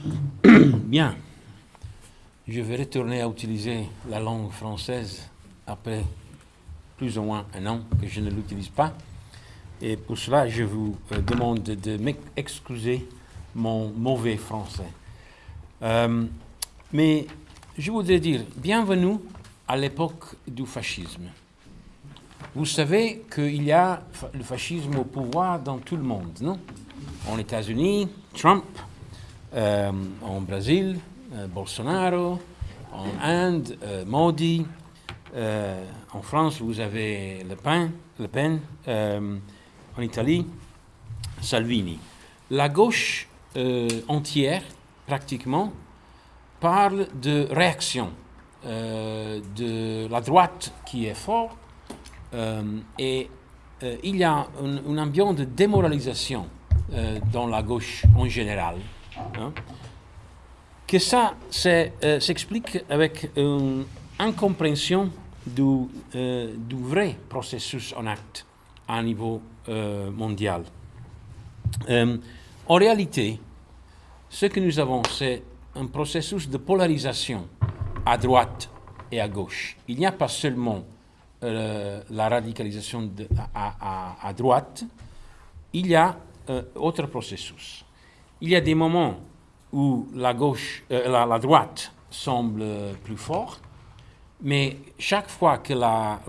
Bien. Je vais retourner à utiliser la langue française après plus ou moins un an que je ne l'utilise pas. Et pour cela, je vous euh, demande de m'excuser mon mauvais français. Euh, mais je voudrais dire bienvenue à l'époque du fascisme. Vous savez qu'il y a le fascisme au pouvoir dans tout le monde, non? En États-Unis, Trump, en Brésil, euh, Bolsonaro, en Inde, euh, Modi, en France, vous avez Le Pen, le Pen en Italie, Salvini. La gauche entière, pratiquement, parle de réaction, de la droite qui est forte, et il y a une, une ambiance de démoralisation dans la gauche en général. Hein, que ça euh, s'explique avec une incompréhension du, euh, du, vrai processus en acte à niveau euh, mondial. en réalité, ce que nous avons, c'est un processus de polarisation à droite et à gauche. Il n'y a pas seulement la radicalisation à, droite, il y a autre processus. Il y a des moments où la gauche, euh, la, droite semble plus forte, mais chaque fois que la,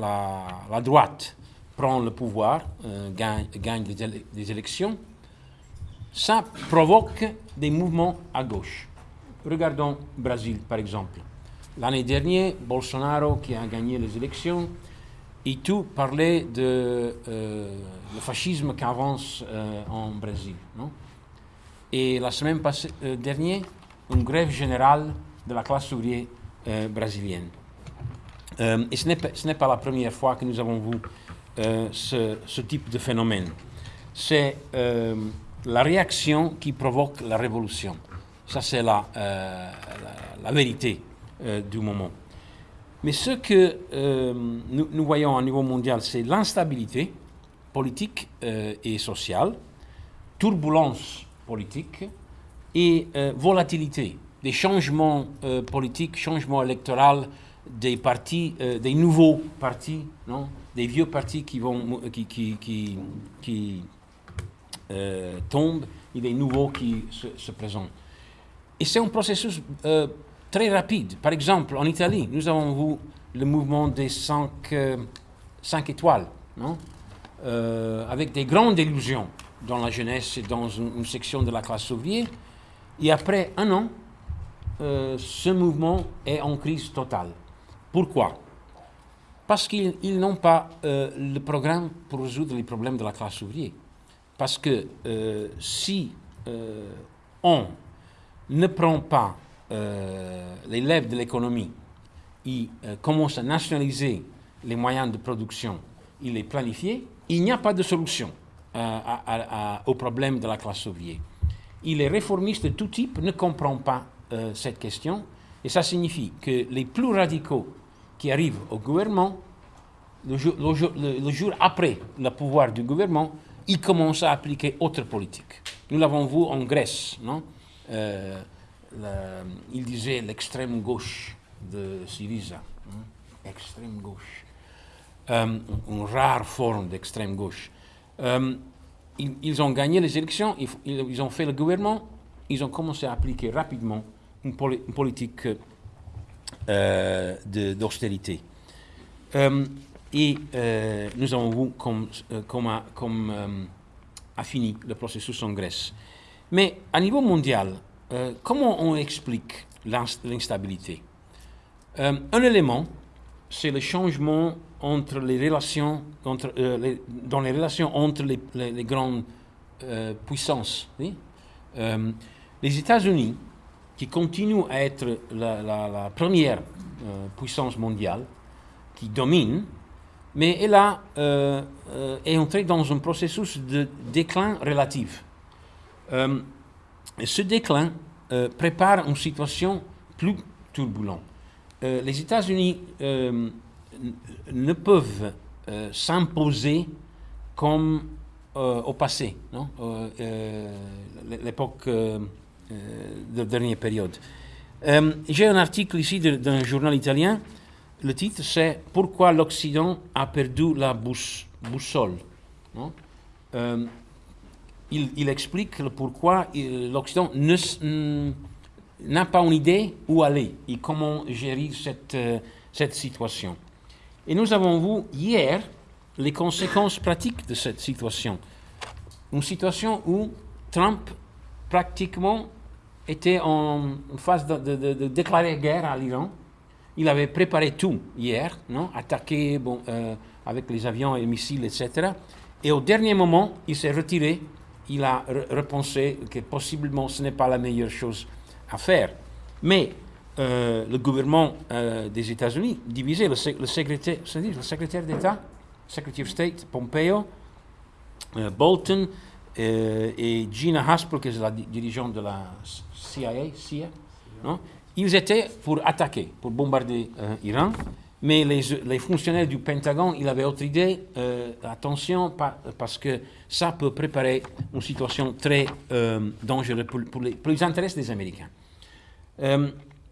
droite prend le pouvoir, euh, gagne, gagne des, élections, ça provoque des mouvements à gauche. Regardons Brésil, par exemple. L'année dernière, Bolsonaro, qui a gagné les élections, et tout parlait de euh, le fascisme qui avance en Brésil. Non? Et la semaine passée, euh, dernière, une grève générale de la classe ouvrière euh, brésilienne. Euh, et ce n'est pas la première fois que nous avons vu ce, ce, type de phénomène. C'est la réaction qui provoque la révolution. Ça, c'est la, la, la, vérité du moment. Mais ce que nous, nous, voyons au niveau mondial, c'est l'instabilité politique et sociale, turbulence politique et euh, volatilité, des changements euh, politiques, changements électoraux des partis, euh, des nouveaux partis, non des vieux partis qui, vont, qui, qui, qui, qui tombent et des nouveaux qui se, se présentent. Et c'est un processus très rapide. Par exemple, en Italie, nous avons vu le mouvement des cinq, cinq étoiles, non avec des grandes illusions dans la jeunesse et dans une, section de la classe ouvrière. Et après un an, euh, ce mouvement est en crise totale. Pourquoi? Parce qu'ils n'ont pas euh, le programme pour résoudre les problèmes de la classe ouvrière. Parce que euh, si on ne prend pas les lèvres de l'économie et commence à nationaliser les moyens de production et les planifier, il n'y a pas de solution. Euh, au problème de la classe ouvrière. Et les réformistes de tout type ne comprennent pas euh, cette question, et ça signifie que les plus radicaux qui arrivent au gouvernement, le jour, après le pouvoir du gouvernement, ils commencent à appliquer autre politique. Nous l'avons vu en Grèce, non? Euh, Il disait l'extrême gauche de Syriza, hein, extrême gauche, une rare forme d'extrême gauche. Euh, ils, ont gagné les élections, ils, ont fait le gouvernement, ils ont commencé à appliquer rapidement une, politique euh, d'austérité. Euh, et nous avons vu comme, comme, a, fini le processus en Grèce. Mais à niveau mondial, comment on explique l'instabilité? Un élément, c'est le changement entre les relations, entre, euh, dans les relations entre les, les, grandes euh, puissances. Euh, les États-Unis, qui continuent à être la, la, première puissance mondiale, qui domine, mais elle a, est entrée dans un processus de déclin relatif. ce déclin prépare une situation plus turbulente. les États-Unis ne peuvent euh, s'imposer comme euh, au passé, euh, l'époque de dernière période. J'ai un article ici d'un journal italien. Le titre, c'est Pourquoi l'Occident a perdu la boussole. Il, explique pourquoi l'Occident n'a pas une idée où aller et comment gérer cette situation. Et nous avons vu hier les conséquences pratiques de cette situation. Une situation où Trump pratiquement était en phase de, déclarer guerre à l'Iran. Il avait préparé tout hier, non attaqué bon, euh, avec les avions et les missiles, etc. Et au dernier moment, il s'est retiré. Il a repensé que possiblement ce n'est pas la meilleure chose à faire. Mais euh, le gouvernement euh, des États-Unis, divisé, le, secrétaire, le secrétaire d'État, Secretary of State, Pompeo, euh, Bolton et Gina Haspel, qui est la dirigeante de la CIA, ils étaient pour attaquer, pour bombarder l'Iran. Mais les, fonctionnaires du Pentagone, ils avaient autre idée. attention, parce que ça peut préparer une situation très dangereuse pour, les, intérêts des Américains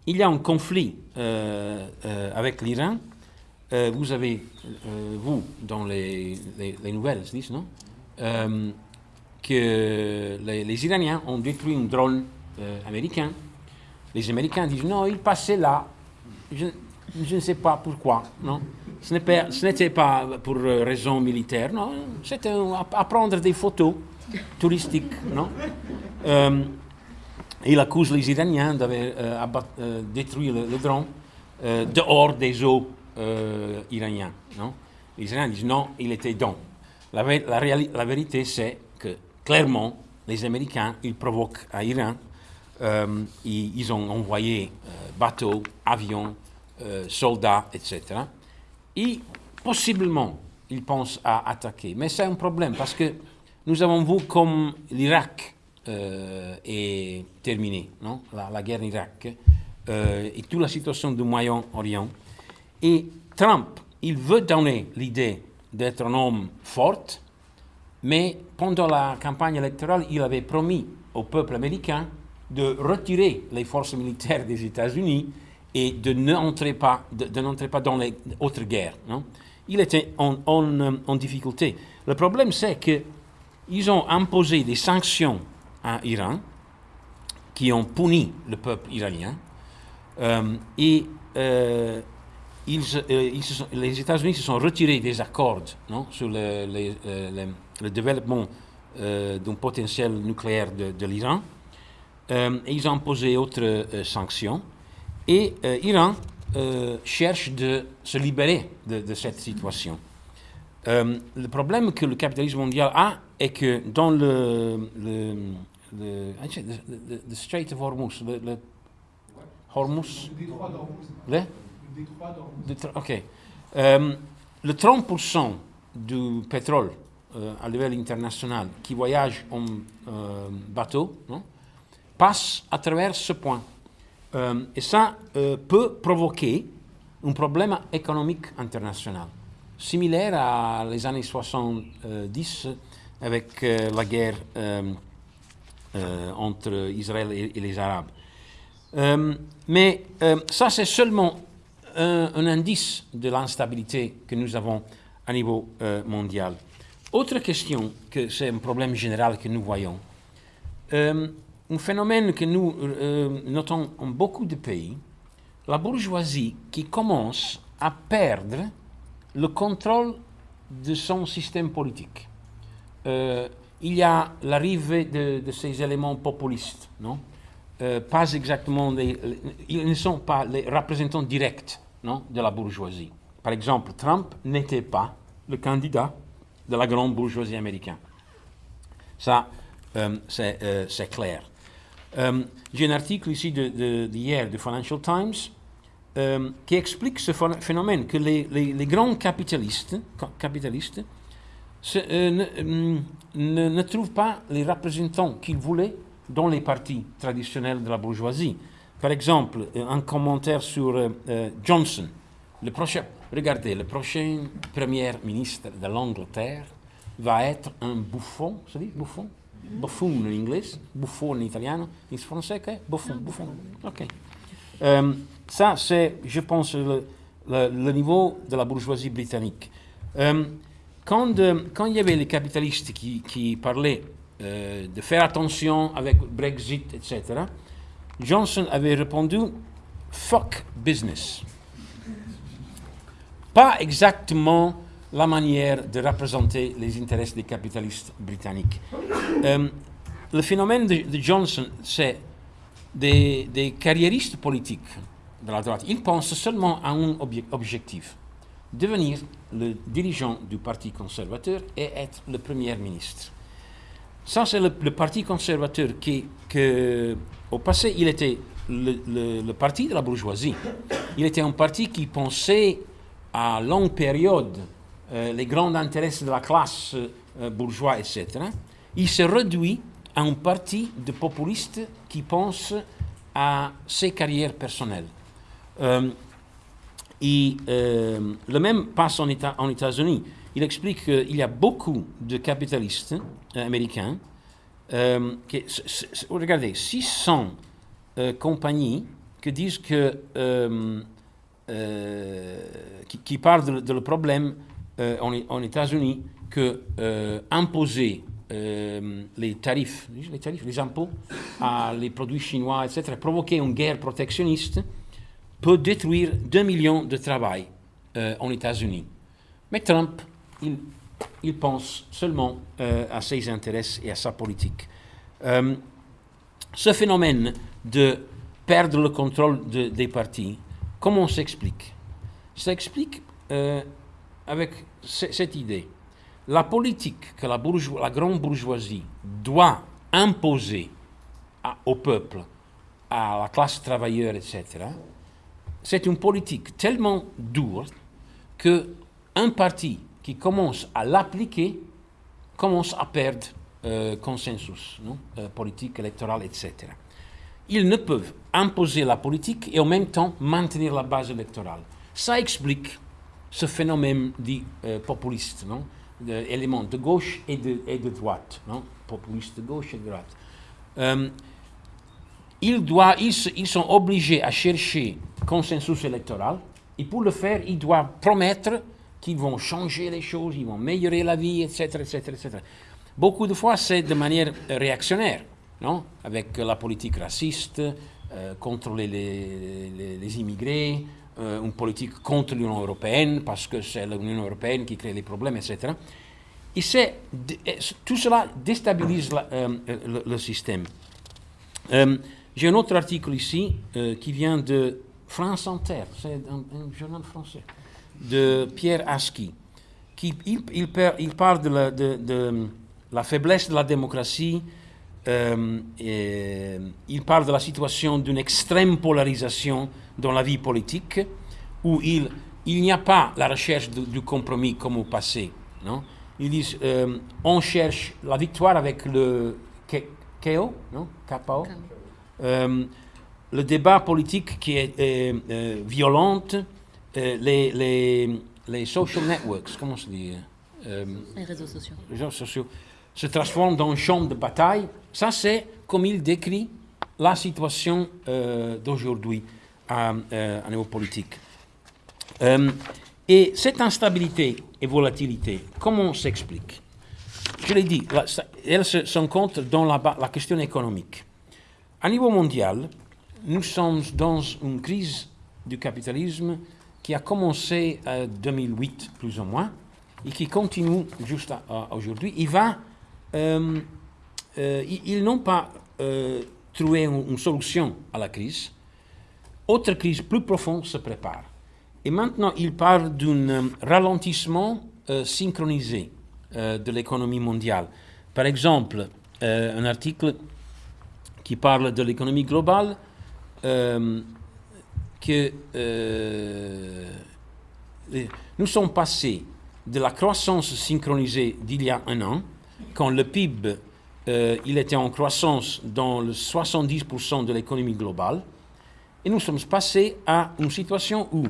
il y a un conflit euh, euh, avec l'Iran. Euh, vous avez, vous, dans les, nouvelles, disent, non? Que les, Iraniens ont détruit un drone américain. Les Américains disent non, il passait là. Je, ne sais pas pourquoi. Non? Ce n'était pas pour raison militaire, non? C'était à, prendre des photos touristiques, non? Il accuse les Iraniens d'avoir euh, euh, détruit le, drone euh, dehors des eaux iraniennes. Non? Les Iraniens disent non, il était dans. La, la, vérité, c'est que clairement, les Américains, ils provoquent à Iran. Ils, ils, ont envoyé bateaux, avions, soldats, etc. Et possiblement, ils pensent à attaquer. Mais c'est un problème parce que nous avons vu comme l'Irak euh, est terminée, non? La, guerre en Irak euh, et toute la situation du Moyen-Orient. Et Trump, il veut donner l'idée d'être un homme fort, mais pendant la campagne électorale, il avait promis au peuple américain de retirer les forces militaires des États-Unis et de n'entrer pas, de, pas dans les autres guerres. Non? Il était en, en, en difficulté. Le problème, c'est qu'ils ont imposé des sanctions à Iran qui ont puni le peuple iranien. Euh, et euh, ils, euh, les États-Unis se sont retirés des accords sur le, développement d'un potentiel nucléaire de, l'Iran. et ils ont imposé d'autres sanctions. Et l'Iran cherche de se libérer de, cette situation. le problème que le capitalisme mondial a est que dans le, le, le, Strait of Hormuz, le, le Hormuz? Le détroit Ok. Euh, le 30% du pétrole euh, à l'échelle international qui voyage en euh, bateau non, passe à travers ce point. et ça peut provoquer un problème économique international, similaire à les années 70 avec la guerre euh, entre Israël et, les Arabes. Euh, mais euh, ça, c'est seulement un, indice de l'instabilité que nous avons à niveau mondial. Autre question, que c'est un problème général que nous voyons. un phénomène que nous notons en beaucoup de pays, la bourgeoisie qui commence à perdre le contrôle de son système politique il y a l'arrivée de, ces éléments populistes, non? Euh, Pas exactement, ils ne sont pas les représentants directs non, de la bourgeoisie. Par exemple, Trump n'était pas le candidat de la grande bourgeoisie américaine. Ça, euh, euh, c'est clair. J'ai un article ici d'hier du Financial Times qui explique ce phénomène que les, les grands capitalistes, capitalistes euh, euh, ne, ne, trouve pas les représentants qu'il voulait dans les partis traditionnels de la bourgeoisie. Par exemple, euh, un commentaire sur Johnson. Le prochain, regardez, le prochain premier ministre de l'Angleterre va être un bouffon, ça dit bouffon? Buffoon en anglais, buffo en italien, en français, que buffoon, buffoon. Ok. Euh, ça, c'est, je pense, le, le, niveau de la bourgeoisie britannique. Euh, quand, quand, il y avait les capitalistes qui, qui parlaient de faire attention avec Brexit, etc., Johnson avait répondu fuck business. Pas exactement la manière de représenter les intérêts des capitalistes britanniques. Euh, le phénomène de, Johnson, c'est des, des, carriéristes politiques de la droite. Ils pensent seulement à un objectif, devenir le dirigeant du Parti conservateur et être le Premier ministre. Ça, c'est le, Parti conservateur qui, au passé, il était le, parti de la bourgeoisie. Il était un parti qui pensait à longue période euh, les grands intérêts de la classe euh, bourgeoise, etc. Il se réduit à un parti de populistes qui pensent à ses carrières personnelles. Euh, et le même passe en, en États-Unis. Il explique qu'il y a beaucoup de capitalistes américains qui, regardez, 600 euh, compagnies qui disent que, euh, euh, qui, parlent de, le problème en, en États-Unis que imposer les tarifs, les tarifs, les impôts à les produits chinois, etc., provoquer une guerre protectionniste peut détruire 2 millions de travail en États-Unis. Mais Trump, il, pense seulement à ses intérêts et à sa politique. ce phénomène de perdre le contrôle des partis. Comment s'explique? Ça explique euh, avec cette idée. La politique que la, la grande bourgeoisie doit imposer au peuple, à la classe travailleuse, etc., c'est une politique tellement dure qu'un parti qui commence à l'appliquer commence à perdre euh, consensus? Euh, politique, électoral, etc ils ne peuvent imposer la politique et en même temps maintenir la base électorale. Ça explique ce phénomène dit euh, populiste, non d'éléments de gauche et de, droite, non populiste de gauche et de droite. Ils, doivent, ils, sont obligés à chercher consensus électoral et pour le faire, ils doivent promettre qu'ils vont changer les choses, ils vont améliorer la vie, etc. etc., etc. Beaucoup de fois, c'est de manière réactionnaire non? Avec la politique raciste, euh, contrôler les, immigrés, euh, une politique contre l'Union européenne, parce que c'est l'Union européenne qui crée les problèmes, etc. Et tout cela déstabilise euh, le, système. J'ai un autre article ici qui vient de France Inter, c'est un, journal français, de Pierre Aski, qui il, il, parle de de la, faiblesse de la démocratie euh, il parle de la situation d'une extrême polarisation dans la vie politique, où il, il n'y a pas la recherche du compromis comme au passé. Non? Ils disent euh, on cherche la victoire avec le KO, non? KO. Euh, le débat politique qui est euh, violent, les, les, les social networks, comment se dit Les réseaux sociaux. Les réseaux sociaux se transforment dans un champ de bataille ça, c'est comme il décrit la situation euh, d'aujourd'hui à, euh, niveau politique. Euh, et cette instabilité et volatilité, comment s'explique? Je l'ai dit, elle se rencontre dans la, la, question économique. À niveau mondial, nous sommes dans une crise du capitalisme qui a commencé en 2008, plus ou moins, et qui continue jusqu'à aujourd'hui. Il va euh, ils n'ont pas euh, trouvé une, solution à la crise. Autre crise plus profonde se prépare. Et maintenant, ils parlent d'un euh, ralentissement synchronisé de l'économie mondiale. Par exemple, un article qui parle de l'économie globale, que nous sommes passés de la croissance synchronisée d'il y a un an, quand le PIB euh, il était en croissance dans le 70% de l'économie globale. Et nous sommes passés à une situation où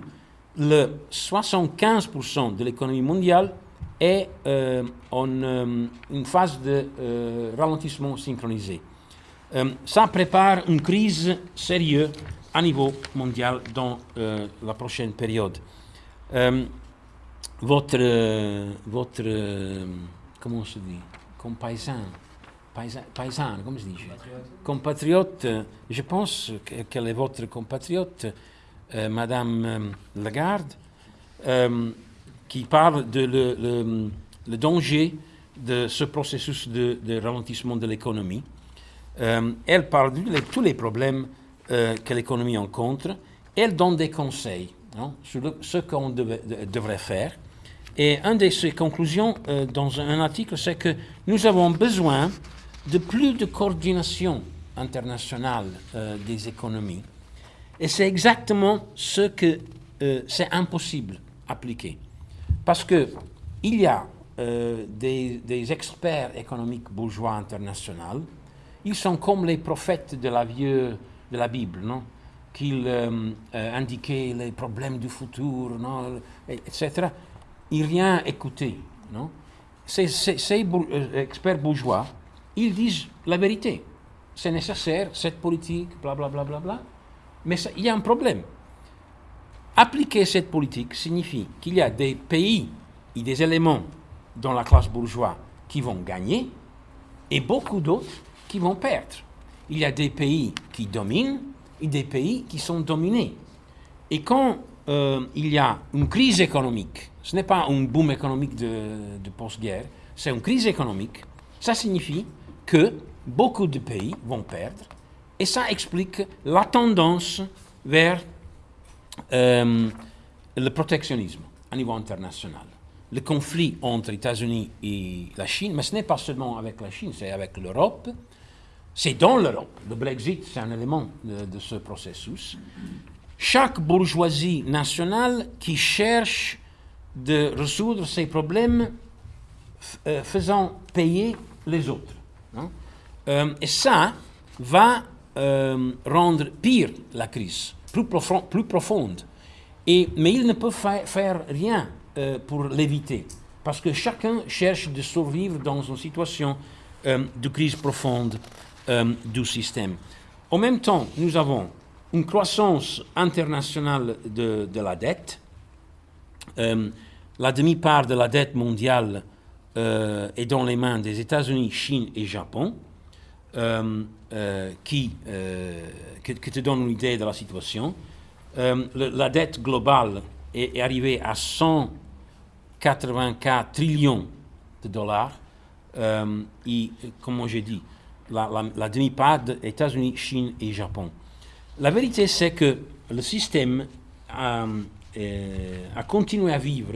le 75% de l'économie mondiale est en une phase de ralentissement synchronisé. Ça prépare une crise sérieuse à niveau mondial dans la prochaine période. votre, votre comment on se dit, compaisan, paisan, paisan comment se dit? Compatriote, je pense qu'elle est votre compatriote, euh, Madame euh, Lagarde, euh, qui parle de le, le, danger de ce processus de, de ralentissement de l'économie. Elle parle de tous les problèmes que l'économie rencontre. Elle donne des conseils hein, sur ce qu'on devrait faire. Et une de ses conclusions dans un article, c'est que nous avons besoin de plus de coordination internationale des économies et c'est exactement ce que euh, c'est impossible d'appliquer. Parce qu'il y a euh, des, experts économiques bourgeois internationaux, ils sont comme les prophètes de la, vieux, de la Bible, non? Qu'ils euh, indiquaient les problèmes du futur, non? Etc. Ils rien écouté. Non? Ces, ces, ces experts bourgeois, ils disent la vérité. C'est nécessaire, cette politique, bla bla bla bla bla. Mais il y a un problème. Appliquer cette politique signifie qu'il y a des pays et des éléments dans la classe bourgeoise qui vont gagner et beaucoup d'autres qui vont perdre. Il y a des pays qui dominent et des pays qui sont dominés. Et quand euh, il y a une crise économique, ce n'est pas un boom économique de, post-guerre, c'est une crise économique, ça signifie que beaucoup de pays vont perdre et ça explique la tendance vers euh, le protectionnisme à niveau international. Le conflit entre États-Unis et la Chine, mais ce n'est pas seulement avec la Chine, c'est avec l'Europe. C'est dans l'Europe. Le Brexit, c'est un élément de, ce processus. Chaque bourgeoisie nationale qui cherche de résoudre ses problèmes euh, faisant payer les autres. Euh, et ça va euh, rendre pire la crise, plus, profonde. Et, mais il ne peut faire rien euh, pour l'éviter, parce que chacun cherche de survivre dans une situation euh, de crise profonde du système. En même temps, nous avons une croissance internationale de, la dette. la demi-part de la dette mondiale est dans les mains des États-Unis, Chine et Japon. Euh, euh, qui, euh, te donne une idée de la situation. la dette globale est, arrivée à 184 trillions de dollars. et, comme j'ai dit, la, demi-part des États-Unis, Chine et Japon. La vérité, c'est que le système a, a, continué à vivre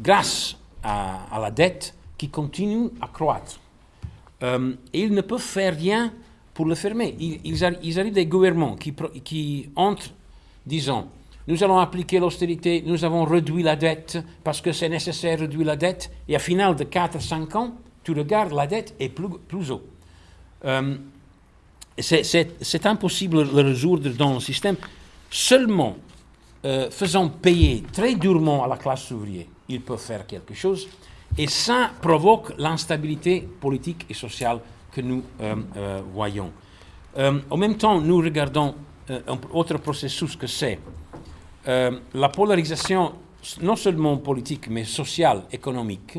grâce à, la dette qui continue à croître. Euh, et ils ne peuvent faire rien pour le fermer. Ils, ils, arrivent des gouvernements qui, entrent disant nous allons appliquer l'austérité, nous avons réduit la dette parce que c'est nécessaire de réduire la dette, et à final de 4-5 ans, tu regardes, la dette est plus, plus haut. Euh, c'est impossible de le résoudre dans le système. Seulement euh, faisant payer très durement à la classe ouvrière, ils peuvent faire quelque chose. Et ça provoque l'instabilité politique et sociale que nous euh, voyons. En même temps, nous regardons un autre processus que c'est la polarisation non seulement politique, mais sociale, économique,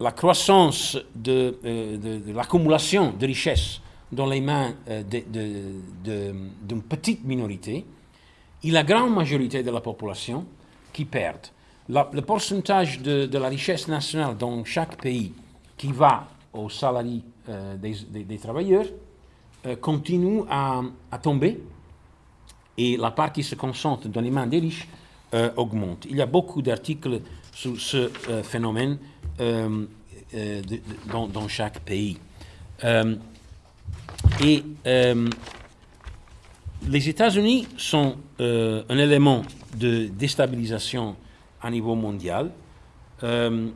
la croissance de, de, l'accumulation de richesses dans les mains d'une petite minorité et la grande majorité de la population qui perdent le pourcentage de, la richesse nationale dans chaque pays qui va aux salariés euh, des, travailleurs euh, continue à, tomber et la part qui se concentre dans les mains des riches euh, augmente. Il y a beaucoup d'articles sur ce phénomène dans, chaque pays. et les États-Unis sont un élément de déstabilisation à niveau mondial. Euh,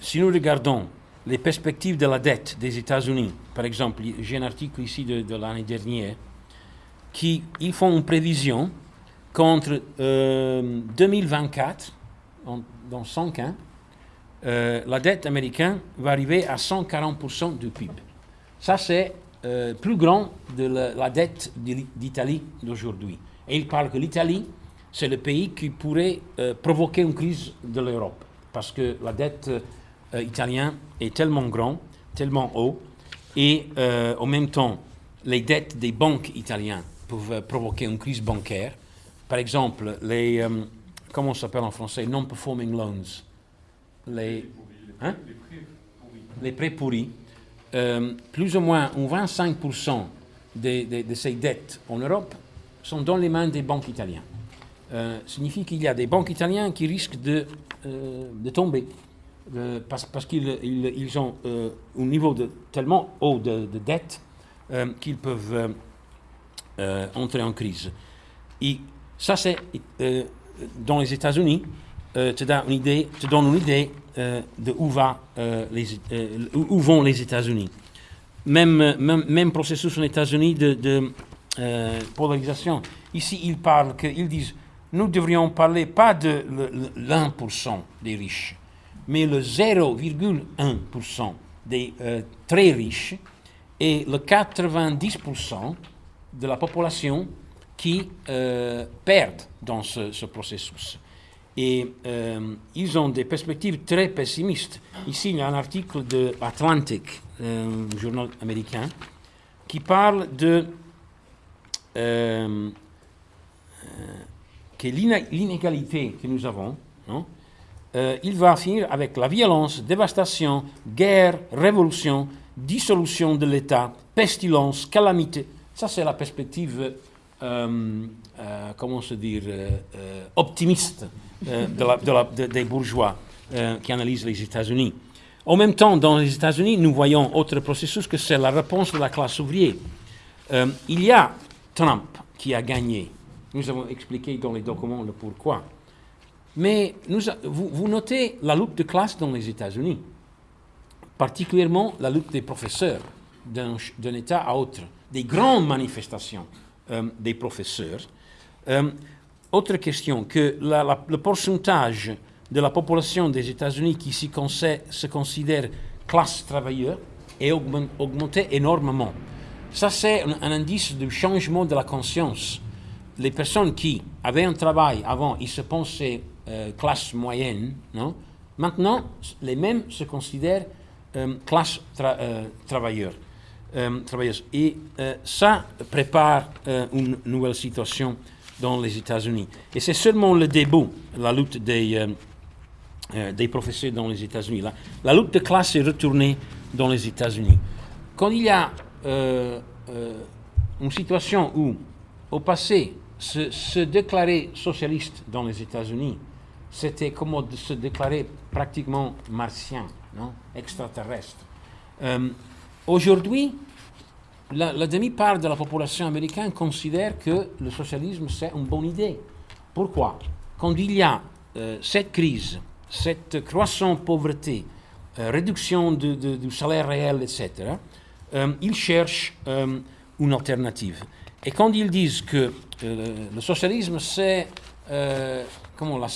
si nous regardons les perspectives de la dette des États-Unis, par exemple, j'ai un article ici de, l'année dernière, qui ils font une prévision qu'entre 2024 euh, en- dans 5 ans, euh, la dette américaine va arriver à 140% du PIB. Ça, c'est euh, plus grand de la, dette d'I- d'Italie d'aujourd'hui. Et il parle que l'Italie, c'est le pays qui pourrait euh, provoquer une crise de l'Europe. Parce que la dette italienne est tellement grande, tellement haut, et en même temps, les dettes des banques italiennes peuvent provoquer une crise bancaire. Par exemple, les, comment s'appelle en français, non-performing loans. Les, hein? les prêts pourris. Euh, plus ou moins un 25% des- des- de ces dettes en Europe sont dans les mains des banques italiennes. Euh, signifie qu'il y a des banques italiennes qui risquent de, euh, de tomber euh, parce, parce qu'ils ils, ils ont un niveau de, tellement haut de, de dette qu'ils peuvent entrer en crise. Et ça, c'est dans les États-Unis, euh, te, donne une idée, te donne une idée euh, de euh, euh, où vont les États-Unis. Même, processus aux États-Unis de, polarisation. Ici, ils parlent, ils disent, nous devrions parler pas de le- le- l'1% des riches, mais le 0,1% des très riches et le 90% de la population qui perdent dans ce processus. Et euh, ils ont des perspectives très pessimistes. Ici, il y a un article de Atlantic, euh, journal américain, qui parle de euh, que l'inégalité que nous avons, il va finir avec la violence, dévastation, guerre, révolution, dissolution de l'État, pestilence, calamité. Ça, c'est la perspective, comment se dire, optimiste de- des bourgeois euh, qui analysent les États-Unis. En même temps, dans les États-Unis, nous voyons autre processus que c'est la réponse de la classe ouvrière. Euh, il y a Trump qui a gagné. Nous avons expliqué dans les documents le pourquoi. Mais vous, notez la lutte de classe dans les États-Unis, particulièrement la lutte des professeurs d'un État à autre, des grandes manifestations euh, des professeurs. Euh, autre question, que le pourcentage de la population des États-Unis qui conse- se considère classe travailleur est augmen- augmenté énormément. Ça, c'est un, indice du changement de la conscience. Les personnes qui avaient un travail avant, ils se pensaient euh, classe moyenne? Maintenant, les mêmes se considèrent euh, classe tra- euh, travailleur, travailleuse. Et ça prépare une nouvelle situation dans les États-Unis. Et c'est seulement le début, la lutte des, euh, euh, des professeurs dans les États-Unis. La, lutte de classe est retournée dans les États-Unis. Quand il y a euh, une situation où, au passé, se, déclarer socialiste dans les États-Unis, c'était comme se déclarer pratiquement martien, extraterrestre. Aujourd'hui, la, demi-part de la population américaine considère que le socialisme, c'est une bonne idée. Pourquoi? Quand il y a euh, cette crise, cette croissante pauvreté, euh, réduction du salaire réel, etc., euh, ils cherchent une alternative. Et quand ils disent que le socialisme, c'est comment, la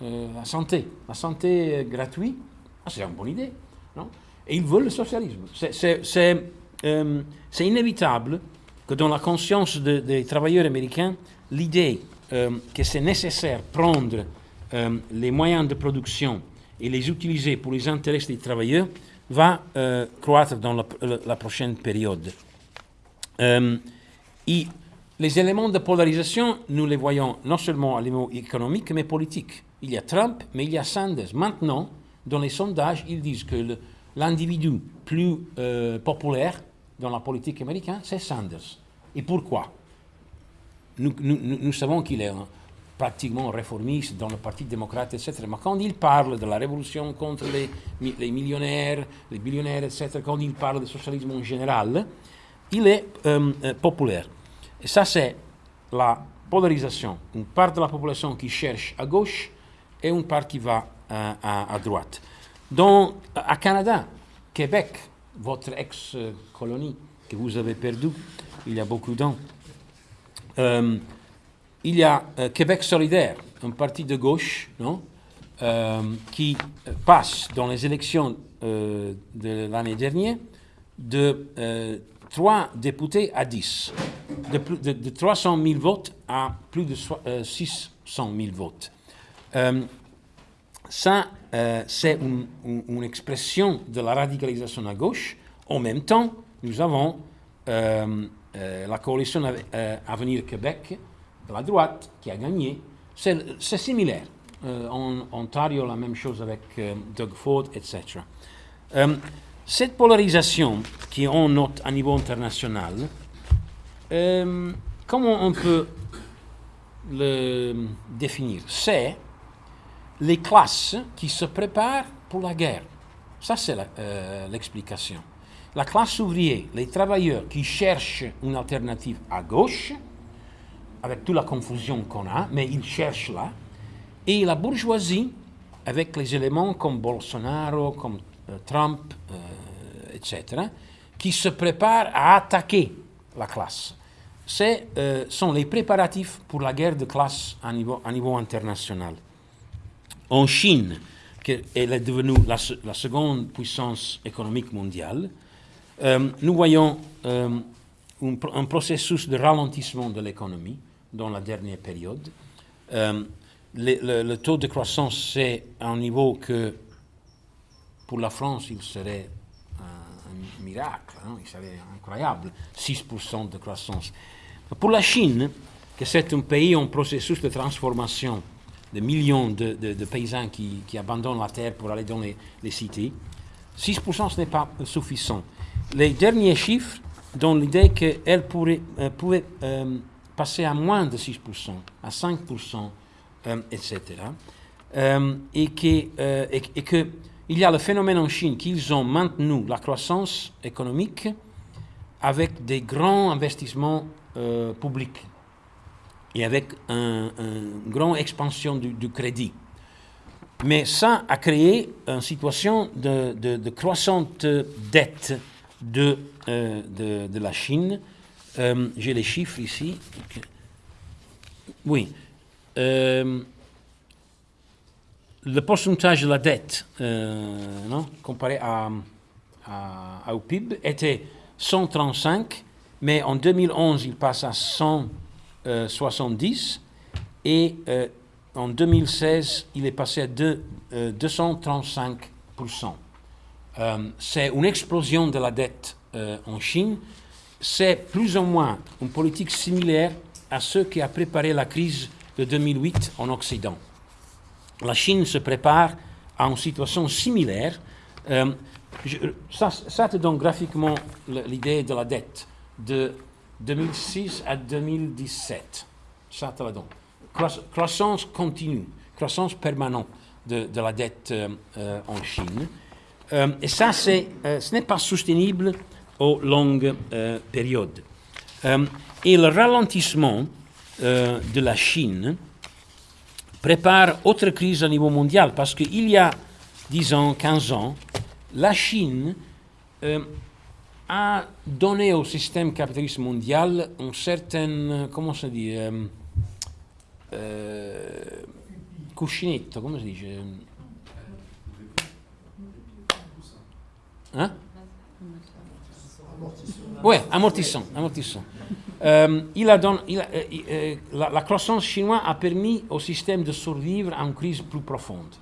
la santé, la santé gratuite, ah, c'est une bonne idée. Non? Et ils veulent le socialisme. C'est, euh, c'est inévitable que dans la conscience de- des travailleurs américains, l'idée euh, que c'est nécessaire prendre euh, les moyens de production et les utiliser pour les intérêts des travailleurs va croître dans la, prochaine période. Les éléments de polarisation, nous les voyons non seulement à niveau économique, mais politique. Il y a Trump, mais il y a Sanders. Maintenant, dans les sondages, ils disent que l'individu plus euh, populaire dans la politique américaine, c'est Sanders. Et pourquoi? Nous, savons qu'il est pratiquement réformiste dans le Parti démocrate, etc. Mais quand il parle de la révolution contre les, mi- les millionnaires, les billionnaires, etc., quand il parle du socialisme en général, il est euh, euh, populaire. Et ça, c'est la polarisation. Une part de la population qui cherche à gauche et une part qui va à droite. Dans, à Canada, Québec, votre ex-colonie que vous avez perdue il y a beaucoup d'années, euh, il y a euh, Québec solidaire, un parti de gauche, non, euh, qui passe dans les élections de l'année dernière de 3 députés à 10, de, plus, de, 300 000 votes à plus de 600 000 votes. Ça, c'est une, expression de la radicalisation à gauche. En même temps, nous avons la coalition Avenir Québec de la droite qui a gagné. C'est similaire. Euh, en Ontario, la même chose avec euh, Doug Ford, etc. Euh, cette polarisation qui on note à niveau international, comment on peut le définir? C'est les classes qui se préparent pour la guerre. Ça, c'est l'explication. La classe ouvrière, les travailleurs qui cherchent une alternative à gauche, avec toute la confusion qu'on a, mais ils cherchent là. Et la bourgeoisie, avec les éléments comme Bolsonaro, comme euh, Trump, euh, etc., qui se préparent à attaquer la classe. Ce euh, sont les préparatifs pour la guerre de classe à niveau international. En Chine, qui est devenue la, seconde puissance économique mondiale, nous voyons un processus de ralentissement de l'économie dans la dernière période. Euh, le, taux de croissance, c'est un niveau que, pour la France, il serait un, miracle, hein, il serait incroyable, 6% de croissance. Pour la Chine, que c'est un pays en processus de transformation, de millions de, paysans qui, abandonnent la terre pour aller dans les, cités, 6% ce n'est pas suffisant. Les derniers chiffres donnent l'idée qu'elle pourrait, euh, euh, passer à moins de 6%, à 5%, etc. et qu'il euh, que y a le phénomène en Chine qu'ils ont maintenu la croissance économique avec des grands investissements euh, publics et avec une un grande expansion du, crédit. Mais ça a créé une situation de, croissante dette de, euh, de, de, la Chine euh, j'ai les chiffres ici. Oui. Euh, le pourcentage de la dette, non, comparé au PIB, était 135, mais en 2011, il passe à 170, et en 2016, il est passé à 235%. C'est une explosion de la dette en Chine c'est plus ou moins une politique similaire à ce qui a préparé la crise de 2008 en Occident. La Chine se prépare à une situation similaire. Euh, ça, ça, te donne graphiquement l'idée de la dette de 2006 à 2017. Ça donne. Croissance continue, croissance permanente de, la dette euh, euh, en Chine. et ça, ce n'est pas soutenable aux longues euh, périodes. Euh, et le ralentissement euh, de la Chine prépare autre crise au niveau mondial parce qu'il y a 10 ans, 15 ans, la Chine a donné au système capitaliste mondial une certaine, comment se dit, cuscinetto, comment se dit Hein? Amortissant. amortissant. Euh, il a euh, euh, la, croissance chinoise a permis au système de survivre à une crise plus profonde.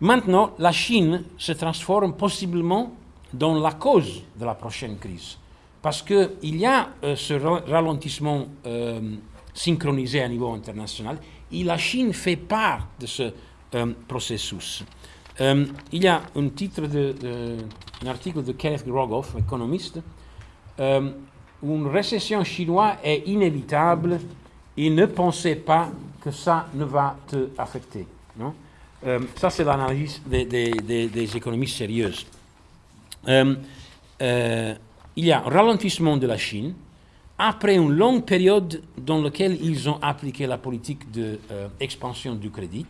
Maintenant, la Chine se transforme possiblement dans la cause de la prochaine crise. Parce qu'il y a ce ralentissement synchronisé à niveau international et la Chine fait part de ce processus. Euh, il y a un titre de, article de Kenneth Rogoff, économiste. Euh, une récession chinoise est inévitable et ne pensez pas que ça ne va te affecter. Euh, ça, c'est l'analyse des, économistes sérieuses. Il y a un ralentissement de la Chine après une longue période dans laquelle ils ont appliqué la politique d'expansion du crédit.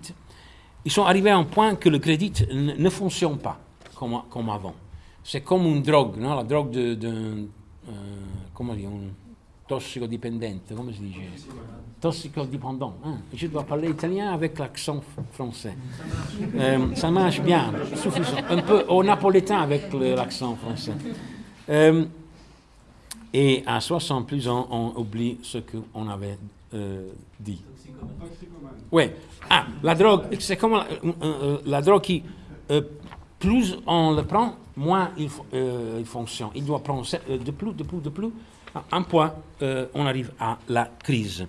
Ils sont arrivés à un point que le crédit ne fonctionne pas comme, avant. C'est comme une drogue, non? La drogue de, de euh, comment dire, tossicodipendente, come si dice Tossicodipendant. Hein? Je dois parler italien avec l'accent français. Euh, ça marche bien, suffisant. Un peu au napolitain avec l'accent français. Euh, et à 60 plus ans, on oublie ce qu'on avait euh, dit. Oui. Ah, la drogue, c'est comme la, la drogue qui, plus on le prend, moins il, il fonctionne. Il doit prendre de plus, de plus, de plus un point, euh, on arrive à la crise.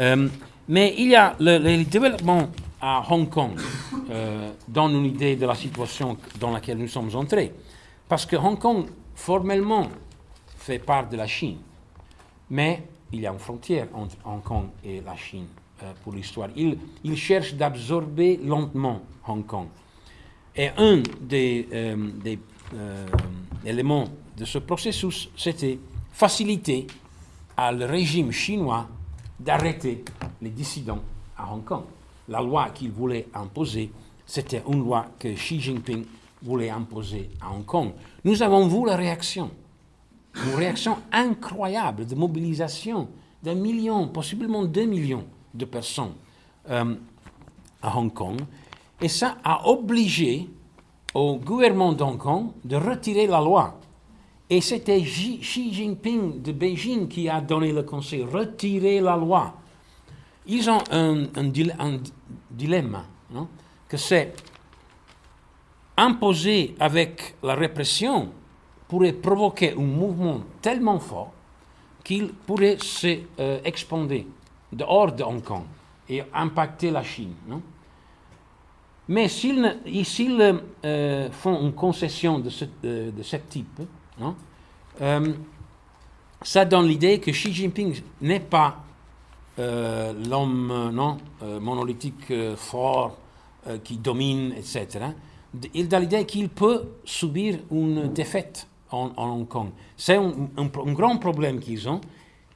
Euh, mais il y a le, développement à Hong Kong euh, donne une idée de la situation dans laquelle nous sommes entrés. Parce que Hong Kong, formellement, fait part de la Chine. Mais il y a une frontière entre Hong Kong et la Chine pour l'histoire. Il, il, cherche d'absorber lentement Hong Kong. Et un des, des éléments de ce processus, c'était faciliter à le régime chinois d'arrêter les dissidents à Hong Kong. La loi qu'il voulait imposer, c'était une loi que Xi Jinping voulait imposer à Hong Kong. Nous avons vu la réaction, une réaction incroyable de mobilisation d'un million, possiblement deux millions de personnes euh, à Hong Kong. Et ça a obligé au gouvernement d'Hong Kong de retirer la loi et c'était Xi Jinping de Beijing qui a donné le conseil, retirer la loi. Ils ont un, dilemme, que c'est imposer avec la répression pourrait provoquer un mouvement tellement fort qu'il pourrait se euh, dehors de Hong Kong et impacter la Chine. Mais s'ils euh, font une concession de ce, euh, de ce type, non euh, ça donne l'idée que Xi Jinping n'est pas euh, l'homme non, euh, monolithique fort qui domine, etc. Il donne l'idée qu'il peut subir une défaite en, Hong Kong. C'est un, grand problème qu'ils ont.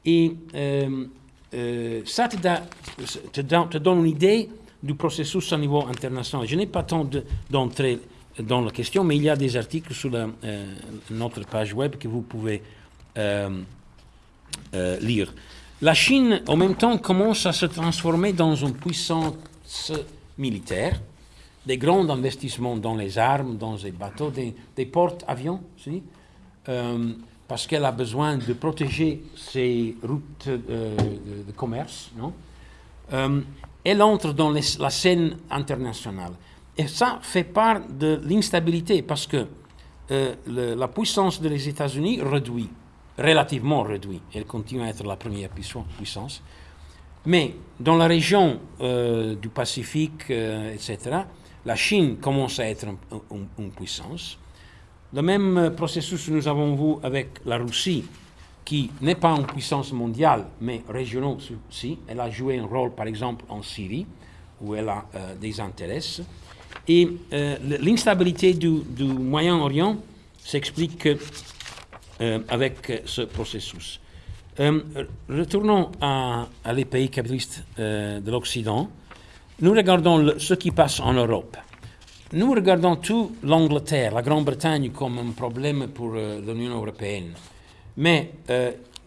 Et ça te, donne une idée du processus au niveau international. Je n'ai pas tant d'entrer dans la question, mais il y a des articles sur euh, notre page web que vous pouvez euh, euh, lire. La Chine, en même temps, commence à se transformer dans une puissance militaire, des grands investissements dans les armes, dans les bateaux, des, des porte-avions, parce qu'elle a besoin de protéger ses routes de, commerce. Non elle entre dans la scène internationale. Et ça fait part de l'instabilité parce que euh, la puissance des États-Unis réduit, relativement réduit. Elle continue à être la première puissance. Mais dans la région euh, du Pacifique, euh, etc., la Chine commence à être une puissance. Le même processus que nous avons vu avec la Russie, qui n'est pas une puissance mondiale, mais régionale aussi. Elle a joué un rôle, par exemple, en Syrie, où elle a des intérêts. Et euh, l'instabilité du, Moyen-Orient s'explique euh, avec ce processus. Euh, retournons à, les pays capitalistes de l'Occident. Nous regardons ce qui passe en Europe. Nous regardons tout l'Angleterre, la Grande-Bretagne comme un problème pour l'Union européenne. Mais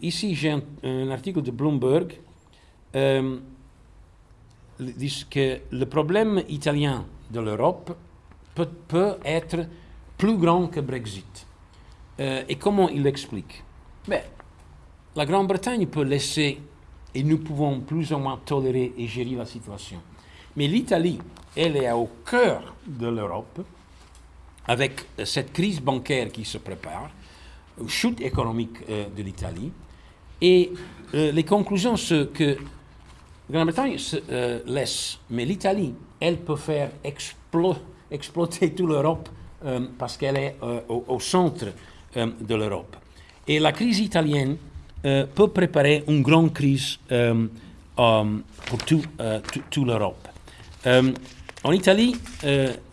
ici, j'ai un, un, article de Bloomberg qui dit que le problème italien de l'Europe peut, être plus grand que Brexit. Euh, et comment il l'explique? Ben, La Grande-Bretagne peut laisser, et nous pouvons plus ou moins tolérer et gérer la situation. Mais l'Italie, elle est au cœur de l'Europe, avec cette crise bancaire qui se prépare, chute économique euh, de l'Italie, et euh, les conclusions, sont que la Grande-Bretagne se laisse, mais l'Italie elle peut faire exploser toute l'Europe euh, parce qu'elle est euh, au, centre euh, de l'Europe. Et la crise italienne peut préparer une grande crise pour toute tout l'Europe. en Italie,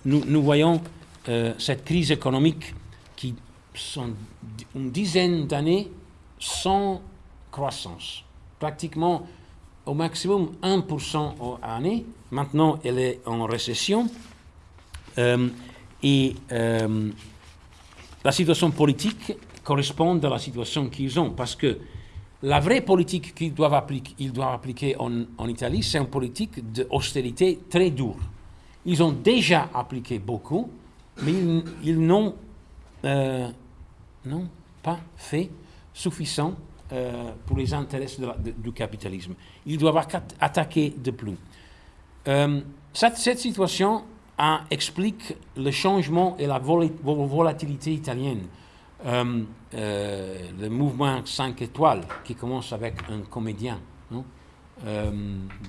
nous, nous, voyons cette crise économique qui sont une dizaine d'années sans croissance. Pratiquement au maximum 1% à année. Maintenant, elle est en récession. Euh, et euh, la situation politique correspond à la situation qu'ils ont, parce que La vraie politique qu'ils doivent appliquer, ils doivent appliquer en, Italie, c'est une politique d'austérité très dure. Ils ont déjà appliqué beaucoup, mais ils, n'ont euh, pas fait suffisant euh, pour les intérêts du capitalisme. Ils doivent attaquer de plus. Euh, cette, situation a, explique le changement et la vol volatilité italienne. Euh, le mouvement 5 étoiles qui commence avec un comédien?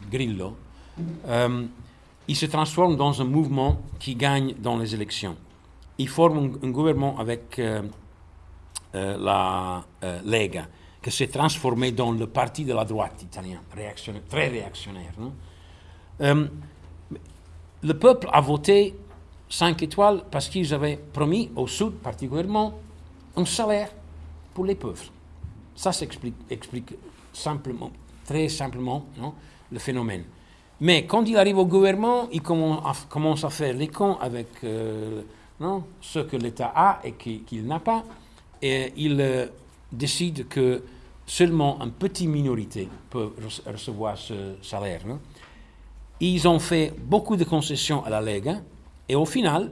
Grillo, il se transforme dans un mouvement qui gagne dans les élections. Il forme un gouvernement avec la Lega qui s'est transformé dans le parti de la droite italien, réactionnaire, très réactionnaire. Euh, le peuple a voté 5 étoiles parce qu'ils avaient promis au Sud particulièrement un salaire pour les pauvres. Ça s'explique explique simplement, très simplement non, le phénomène. Mais quand il arrive au gouvernement, il commence à, faire les cons avec euh, ce que l'État a et qu'il n'a pas. Et il euh, décide que seulement une petite minorité peut recevoir ce salaire. Non? Ils ont fait beaucoup de concessions à la Lega et au final,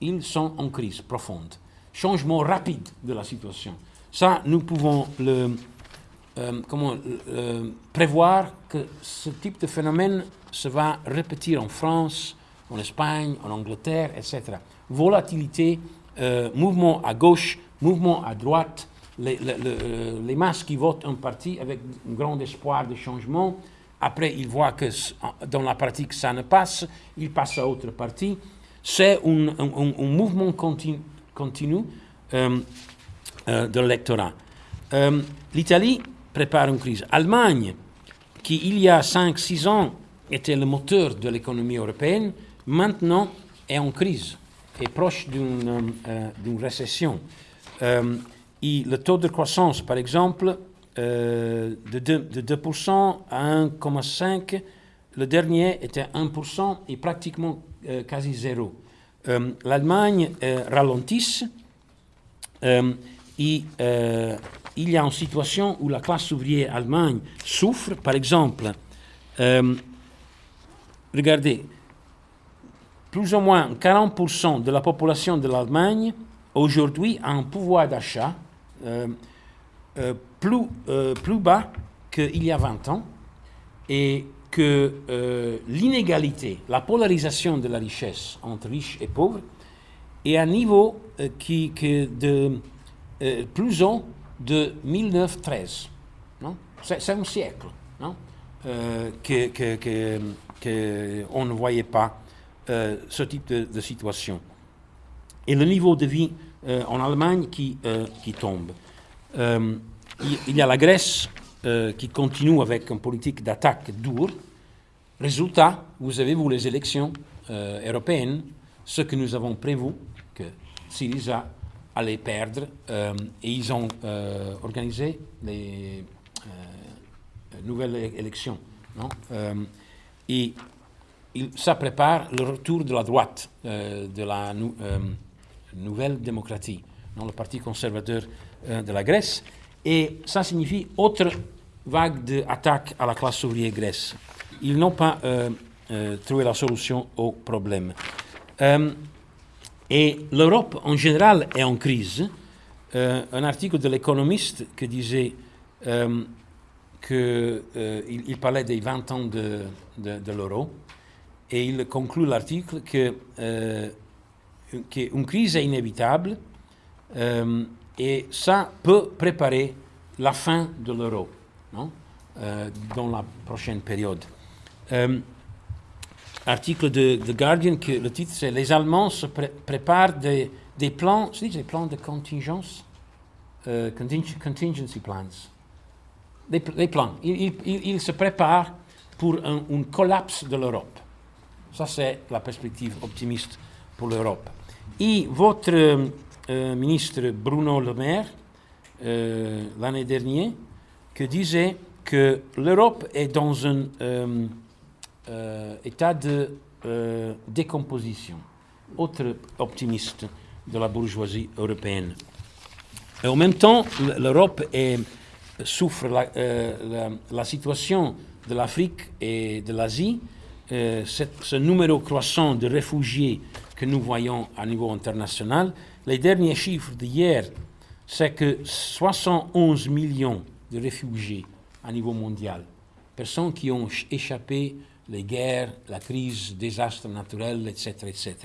ils sont en crise profonde. Changement rapide de la situation. Ça, nous pouvons le, euh, comment, prévoir que ce type de phénomène se va répéter en France, en Espagne, en Angleterre, etc. Volatilité, euh, mouvement à gauche, mouvement à droite, les, les, masses qui votent un parti avec un grand espoir de changement, après ils voient que dans la pratique ça ne passe, ils passent à autre parti. C'est un, mouvement continu, continu euh, euh, de l'électorat. Euh, L'Italie prépare une crise. L'Allemagne, qui il y a 5-6 ans était le moteur de l'économie européenne, maintenant est en crise, est proche d'une euh, récession. Euh, et le taux de croissance, par exemple, euh, de, 2, de 2% à 1,5%, le dernier était 1% et pratiquement euh, quasi zéro. Euh, L'Allemagne ralentit euh, et il y a une situation où la classe ouvrière allemande souffre. Par exemple, regardez, plus ou moins 40% de la population de l'Allemagne aujourd'hui a un pouvoir d'achat plus, euh, plus bas qu'il y a 20 ans et que euh, l'inégalité, la polarisation de la richesse entre riches et pauvres est à un niveau euh, qui, qui de euh, plus haut de 1913. C'est un siècle non? que, que, que, on ne voyait pas ce type de, situation. Et le niveau de vie en Allemagne qui, qui tombe. Euh, il y a la Grèce euh, qui continue avec une politique d'attaque dure. Résultat, vous avez vu les élections euh, européennes, ce que nous avons prévu, que Syriza allait perdre, euh, et ils ont euh, organisé les euh, nouvelles élections. Et ça prépare le retour de la droite, de la nouvelle démocratie, non, le parti conservateur euh, de la Grèce, et ça signifie autre vague d'attaque à la classe ouvrière grecque. Ils n'ont pas euh, euh, trouvé la solution au problème. Et l'Europe en général est en crise. Un article de l'économiste qui disait qu'il il parlait des 20 ans de, de, de l'euro, et il conclut l'article que qu'une crise est inévitable euh, et ça peut préparer la fin de l'euro euh, dans la prochaine période. Euh, article de The Guardian, que le titre c'est Les Allemands se pré préparent des, des plans, des plans de contingence, contingency plans. Des, plans. Ils, ils, ils, se préparent pour un, un collapse de l'Europe. Ça, c'est la perspective optimiste pour l'Europe. Et votre euh, ministre Bruno Le Maire euh, l'année dernière qui disait que l'Europe est dans un euh, état de décomposition. Autre optimiste de la bourgeoisie européenne. Et en même temps, l'Europe souffre la, la, la situation de l'Afrique et de l'Asie, ce numéro croissant de réfugiés que nous voyons à niveau international, les derniers chiffres d'hier, c'est que 71 millions de réfugiés à niveau mondial, personnes qui ont échappé les guerres, la crise, désastres naturels, etc., etc.,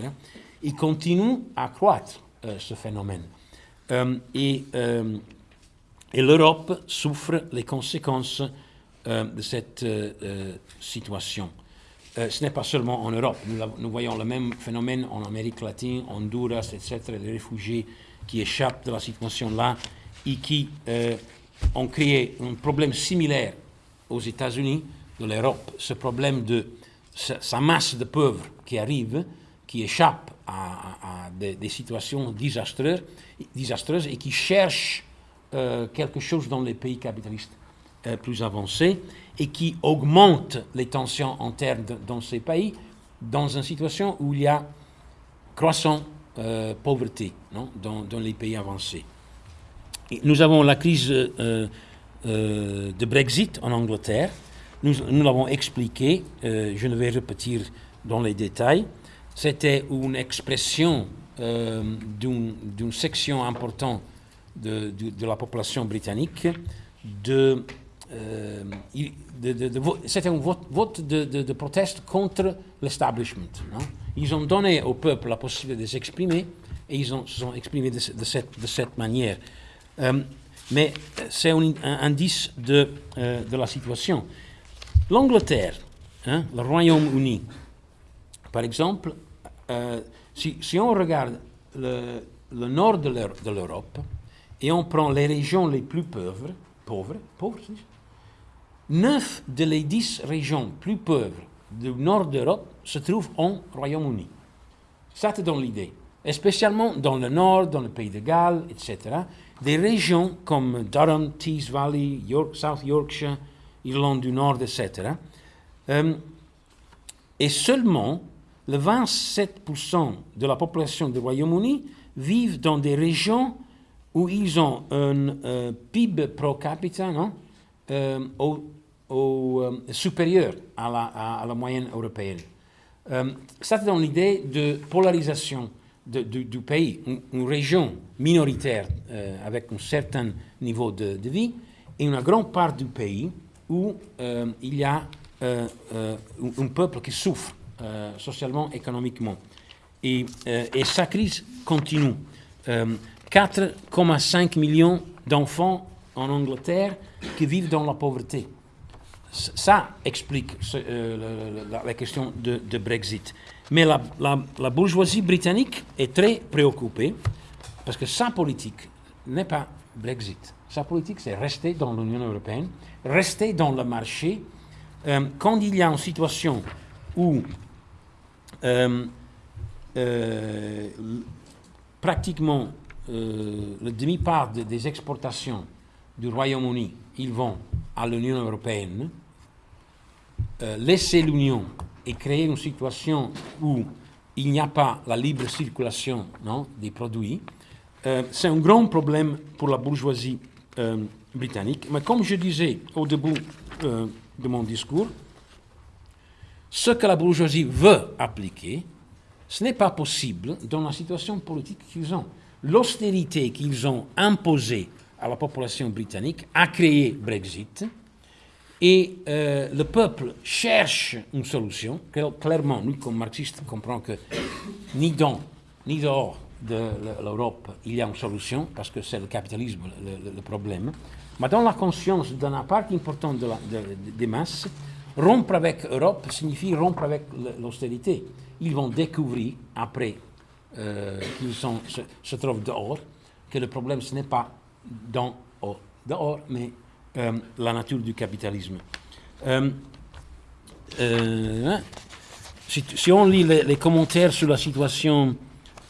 ils continuent à croître euh, ce phénomène. Euh, euh, et l'Europe souffre les conséquences de cette situation. Ce n'est pas seulement en Europe. Nous, voyons le même phénomène en Amérique latine, Honduras, etc., les réfugiés qui échappent de la situation là et qui ont créé un problème similaire aux États-Unis, de l'Europe, ce problème de sa masse de pauvres qui arrivent, qui échappent à, des, situations désastreuses, et qui cherchent euh, quelque chose dans les pays capitalistes euh, plus avancés et qui augmentent les tensions internes dans ces pays dans une situation où il y a croissant euh, pauvreté dans, les pays avancés. Nous avons la crise de Brexit en Angleterre, nous, l'avons expliqué, euh, je ne vais répéter dans les détails. C'était une expression euh, d'une section importante de, de, la population britannique de, euh, c'était un vote, vote de, proteste contre l'establishment. Ils ont donné au peuple la possibilité de s'exprimer et ils ont, se sont exprimés de, cette, de manière. mais c'est un, indice de, de la situation. L'Angleterre, hein, le Royaume-Uni, par exemple, euh, si, si, on regarde le, le nord de l'Europe et on prend les régions les plus pauvres, pauvres, pauvres, 9 de les 10 régions plus pauvres du nord d'Europe se trouvent en Royaume-Uni. Ça te donne l'idée. Et spécialement dans le nord, dans le pays de Galles, etc. Des régions comme Durham, Tees Valley, South Yorkshire, Irlande du Nord, etc. Euh, et seulement le 27% de la population du Royaume-Uni vivent dans des régions où ils ont un PIB pro capita non, euh, au, supérieur à la, à, la, moyenne européenne. ça donne l'idée de polarisation du, pays, une, région minoritaire avec un certain niveau de, vie et une grande part du pays où euh, il y a euh, euh, un peuple qui souffre socialement, économiquement. Et, et, sa crise continue. 4,5 millions d'enfants en Angleterre qui vivent dans la pauvreté. Ça explique la, question de, Brexit. Mais la, la, bourgeoisie britannique est très préoccupée parce que sa politique n'est pas Brexit. Sa politique, c'est rester dans l'Union européenne, rester dans le marché. Euh, quand il y a une situation où euh, euh, pratiquement le demi-part des exportations du Royaume-Uni, ils vont à l'Union européenne, laisser l'Union et créer une situation où il n'y a pas la libre circulation des produits, c'est un grand problème pour la bourgeoisie euh, britannique. Mais comme je disais au début euh, de mon discours, ce que la bourgeoisie veut appliquer, ce n'est pas possible dans la situation politique qu'ils ont. L'austérité qu'ils ont imposée à la population britannique a créé Brexit et euh, le peuple cherche une solution. Clairement, nous, comme marxistes, comprenons que ni dans ni dehors de l'Europe, il y a une solution, parce que c'est le capitalisme le, problème. Mais dans la conscience d'une part importante de des masses, rompre avec l'Europe signifie rompre avec l'austérité. Ils vont découvrir, après euh, qu'ils se, trouvent dehors, que le problème, ce n'est pas dans, dehors, mais euh, la nature du capitalisme. Euh, hein, si, on lit les, les, commentaires sur la situation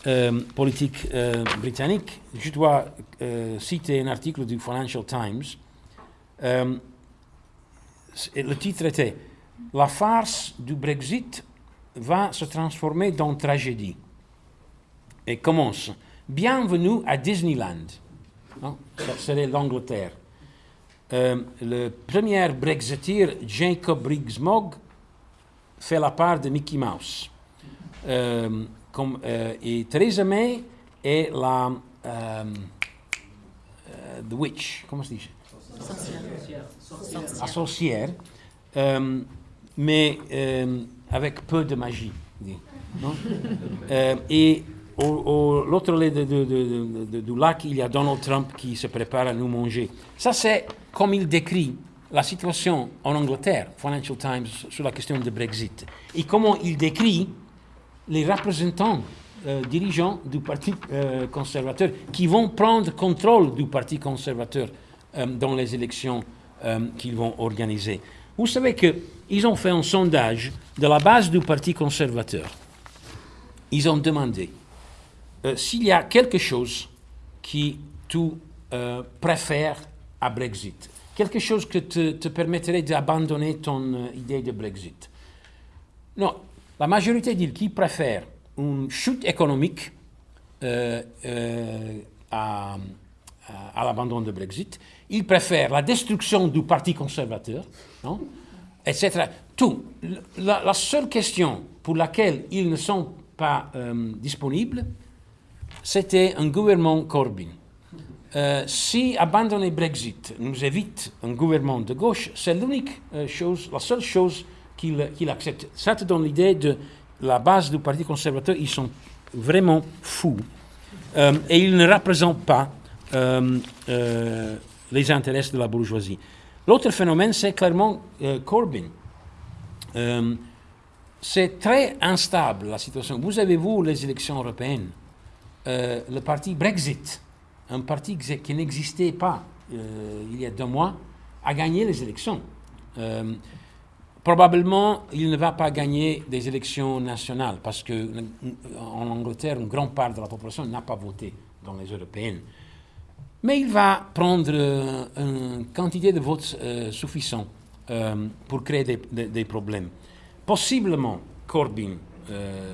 euh, politique euh, britannique, je dois euh, citer un article du Financial Times. le titre était La farce du Brexit va se transformer dans tragédie. Et commence Bienvenue à Disneyland. C'est l'Angleterre. euh, le premier Brexiteer, Jacob Rees-Mogg, fait la part de Mickey Mouse. Euh, comme, euh, et Theresa May est la the witch, comment se dit? Sorcière. La sorcière, mais avec peu de magie. non? Et au, au- l'autre de- du lac, il y a Donald Trump qui se prépare à nous manger. Ça, c'est comme il décrit la situation en Angleterre, Financial Times, sur la question de Brexit. Et comment il décrit les représentants euh, dirigeants du Parti euh, conservateur qui vont prendre contrôle du Parti conservateur euh, dans les élections qu'ils vont organiser. Vous savez qu'ils ont fait un sondage de la base du Parti conservateur. Ils ont demandé euh, s'il y a quelque chose qui tu euh, préfères à Brexit, quelque chose que te, permettrait d'abandonner ton euh, idée de Brexit. Non, la majorité dit qu'ils préfèrent une chute économique à, l'abandon de Brexit. Ils préfèrent la destruction du Parti conservateur, non etc. Tout. La, seule question pour laquelle ils ne sont pas disponibles, c'était un gouvernement Corbyn. Euh, si abandonner Brexit nous évite un gouvernement de gauche, c'est l'unique euh, chose, la seule chose qu'il accepte. Ça te donne l'idée de la base du Parti conservateur, ils sont vraiment fous. Euh, et ils ne représentent pas les intérêts de la bourgeoisie. L'autre phénomène, c'est clairement Corbyn. C'est très instable la situation. Vous avez vu les élections européennes euh, le parti Brexit, un parti qui n'existait pas euh, il y a deux mois, a gagné les élections. Euh, probablement, il ne va pas gagner des élections nationales parce que euh, en Angleterre, une grande part de la population n'a pas voté dans les européennes. Mais il va prendre une quantité de votes suffisant euh, pour créer des, problèmes. Possiblement, Corbyn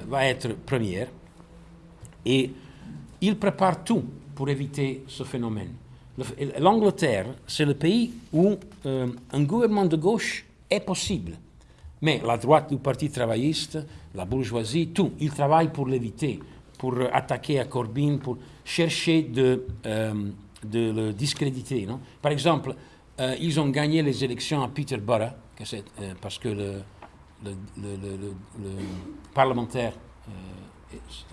va être première et il prépare tout pour éviter ce phénomène. Le- L'Angleterre, c'est le pays où euh, un gouvernement de gauche est possible. Mais la droite du Parti travailliste, la bourgeoisie, tout, ils travaillent pour l'éviter, pour attaquer à Corbyn, pour chercher de, euh, le discréditer. Par exemple, euh, ils ont gagné les élections à Peterborough, parce que le, le, le- le- le- le parlementaire,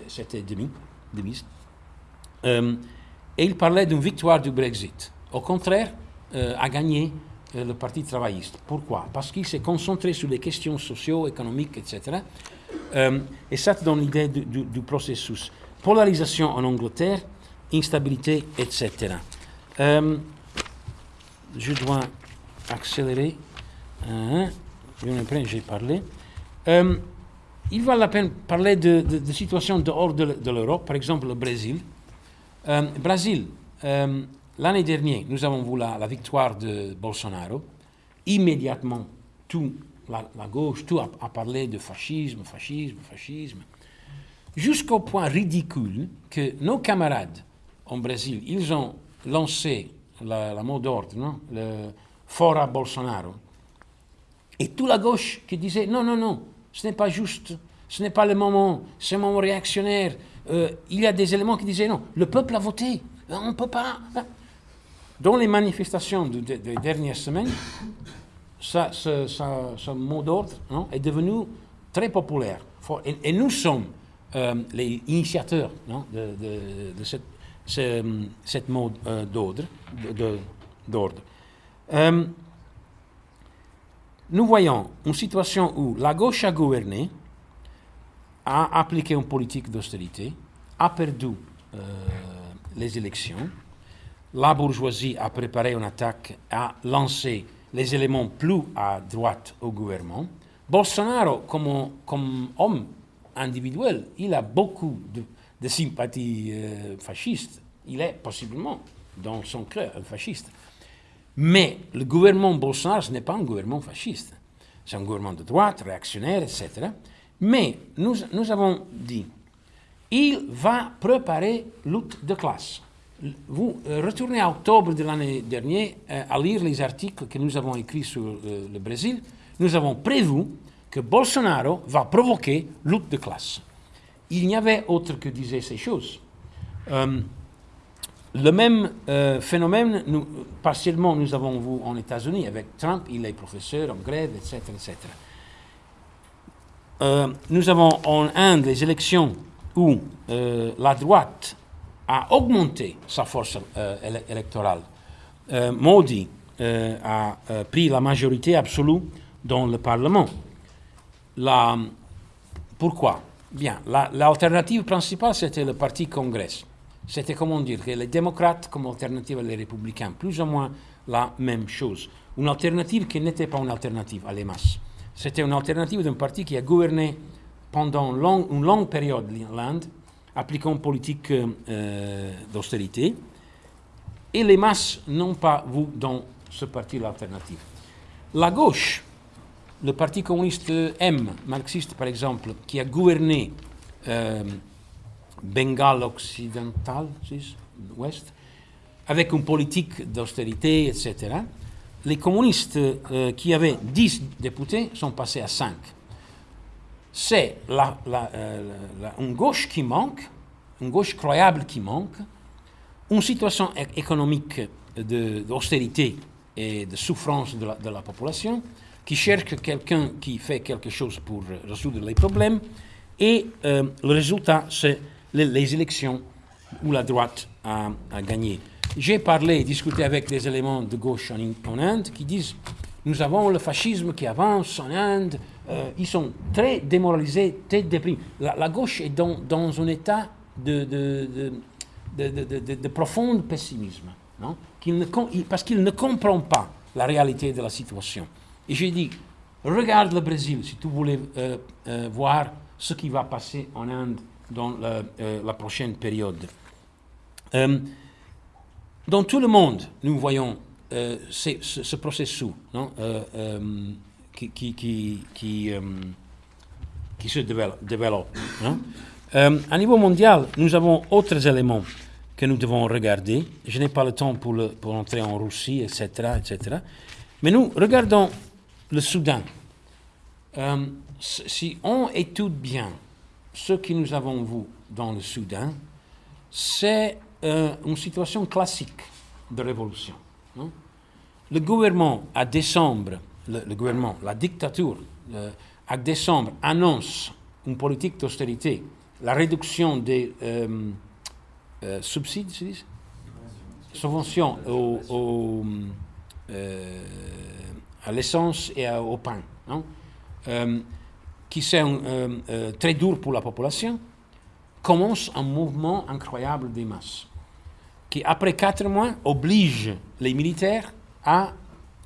c'était demi. Euh, et il parlait d'une victoire du Brexit. Au contraire, euh, a gagné euh, le Parti travailliste. Pourquoi? Parce qu'il s'est concentré sur les questions socio-économiques, etc. Euh, et ça te donne l'idée du, processus. Polarisation en Angleterre, instabilité, etc. Je dois accélérer. Hein, j'ai parlé. Il vaut la peine de, de, de situations dehors de, de l'Europe, par exemple le Brésil. Euh, Brésil, euh, l'année dernière, nous avons vu la, victoire de Bolsonaro. Immédiatement, tout, la, gauche, tout a, parlé de fascisme, fascisme, fascisme. Jusqu'au point ridicule que nos camarades en Brésil, ils ont lancé la, mot d'ordre, le Fora Bolsonaro. Et toute la gauche qui disait non, non, non, ce n'est pas juste, ce n'est pas le moment, c'est un moment réactionnaire. Euh, il y a des éléments qui disaient non, le peuple a voté, on ne peut pas. Dans les manifestations de- de- des dernières semaines, ça, ce, mot d'ordre est devenu très populaire. Et, nous sommes euh, les initiateurs non, de, cette, ce, mot euh, d'ordre. Euh, nous voyons une situation où la gauche a gouverné, a appliqué une politique d'austérité, a perdu euh, les élections, la bourgeoisie a préparé une attaque, a lancé les éléments plus à droite au gouvernement. Bolsonaro, comme, homme individuel, il a beaucoup de, de sympathie euh, fasciste. Il est possiblement, dans son cœur, un fasciste. Mais le gouvernement Bolsonaro, ce n'est pas un gouvernement fasciste. C'est un gouvernement de droite, réactionnaire, etc. Mais nous, nous avons dit, il va préparer lutte de classe. vous euh, retournez à octobre de l'année dernière euh, à lire les articles que nous avons écrits sur euh, le Brésil. Nous avons prévu que Bolsonaro va provoquer lutte de classe. Il n'y avait autre que disait ces choses. Le même phénomène, partiellement, nous avons vu en États-Unis avec Trump, il est professeur en grève, etc. etc. Euh, nous avons en Inde les élections où euh, la droite a augmenté sa force euh, éle- électorale. Modi a pris la majorité absolue dans le Parlement. La- pourquoi? Bien, la- l'alternative principale, c'était le Parti Congrès. C'était, comment dire, que les démocrates comme alternative à les républicains, plus ou moins la même chose. Une alternative qui n'était pas une alternative à les masses. C'était une alternative d'un parti qui a gouverné pendant long- une longue période l'Inde, appliquant une politique euh, euh, d'austérité, et les masses n'ont pas vu dans ce parti l'alternative. La gauche, le Parti communiste M, marxiste par exemple, qui a gouverné euh, Bengale occidental, ouest, avec une politique d'austérité, etc. Les communistes euh, qui avaient 10 députés sont passés à 5. C'est la- la- euh, la- une gauche qui manque, une gauche croyable qui manque, une situation économique d'austérité et de souffrance de la, population, qui cherche quelqu'un qui fait quelque chose pour euh, résoudre les problèmes, et euh, le résultat, c'est les, élections où la droite a gagné. J'ai parlé, discuté avec des éléments de gauche en, Inde qui disent nous avons le fascisme qui avance en Inde, euh, ils sont très démoralisés, très déprimés. La, gauche est dans, dans un état de, de, de, de, profond pessimisme, non? Parce qu'il ne comprend pas la réalité de la situation. Et j'ai dit, regarde le Brésil si tu voulais euh, euh, voir ce qui va passer en Inde dans la prochaine période. Dans tout le monde, nous voyons euh, ce, ce processus euh, euh, qui, se développe. à niveau mondial, nous avons autres éléments que nous devons regarder. Je n'ai pas le temps pour, entrer en Russie, etc., etc. Mais nous regardons le Soudan. Si on étude bien ce que nous avons vu dans le Soudan, c'est euh, une situation classique de révolution. non? Le gouvernement, à décembre, le, gouvernement, la dictature, euh, à décembre, annonce une politique d'austérité, la réduction des euh, euh, subsides, subventions au, au, à l'essence et au pain? Euh, qui euh, très dur pour la population, commence un mouvement incroyable des masses, qui après quatre mois oblige les militaires à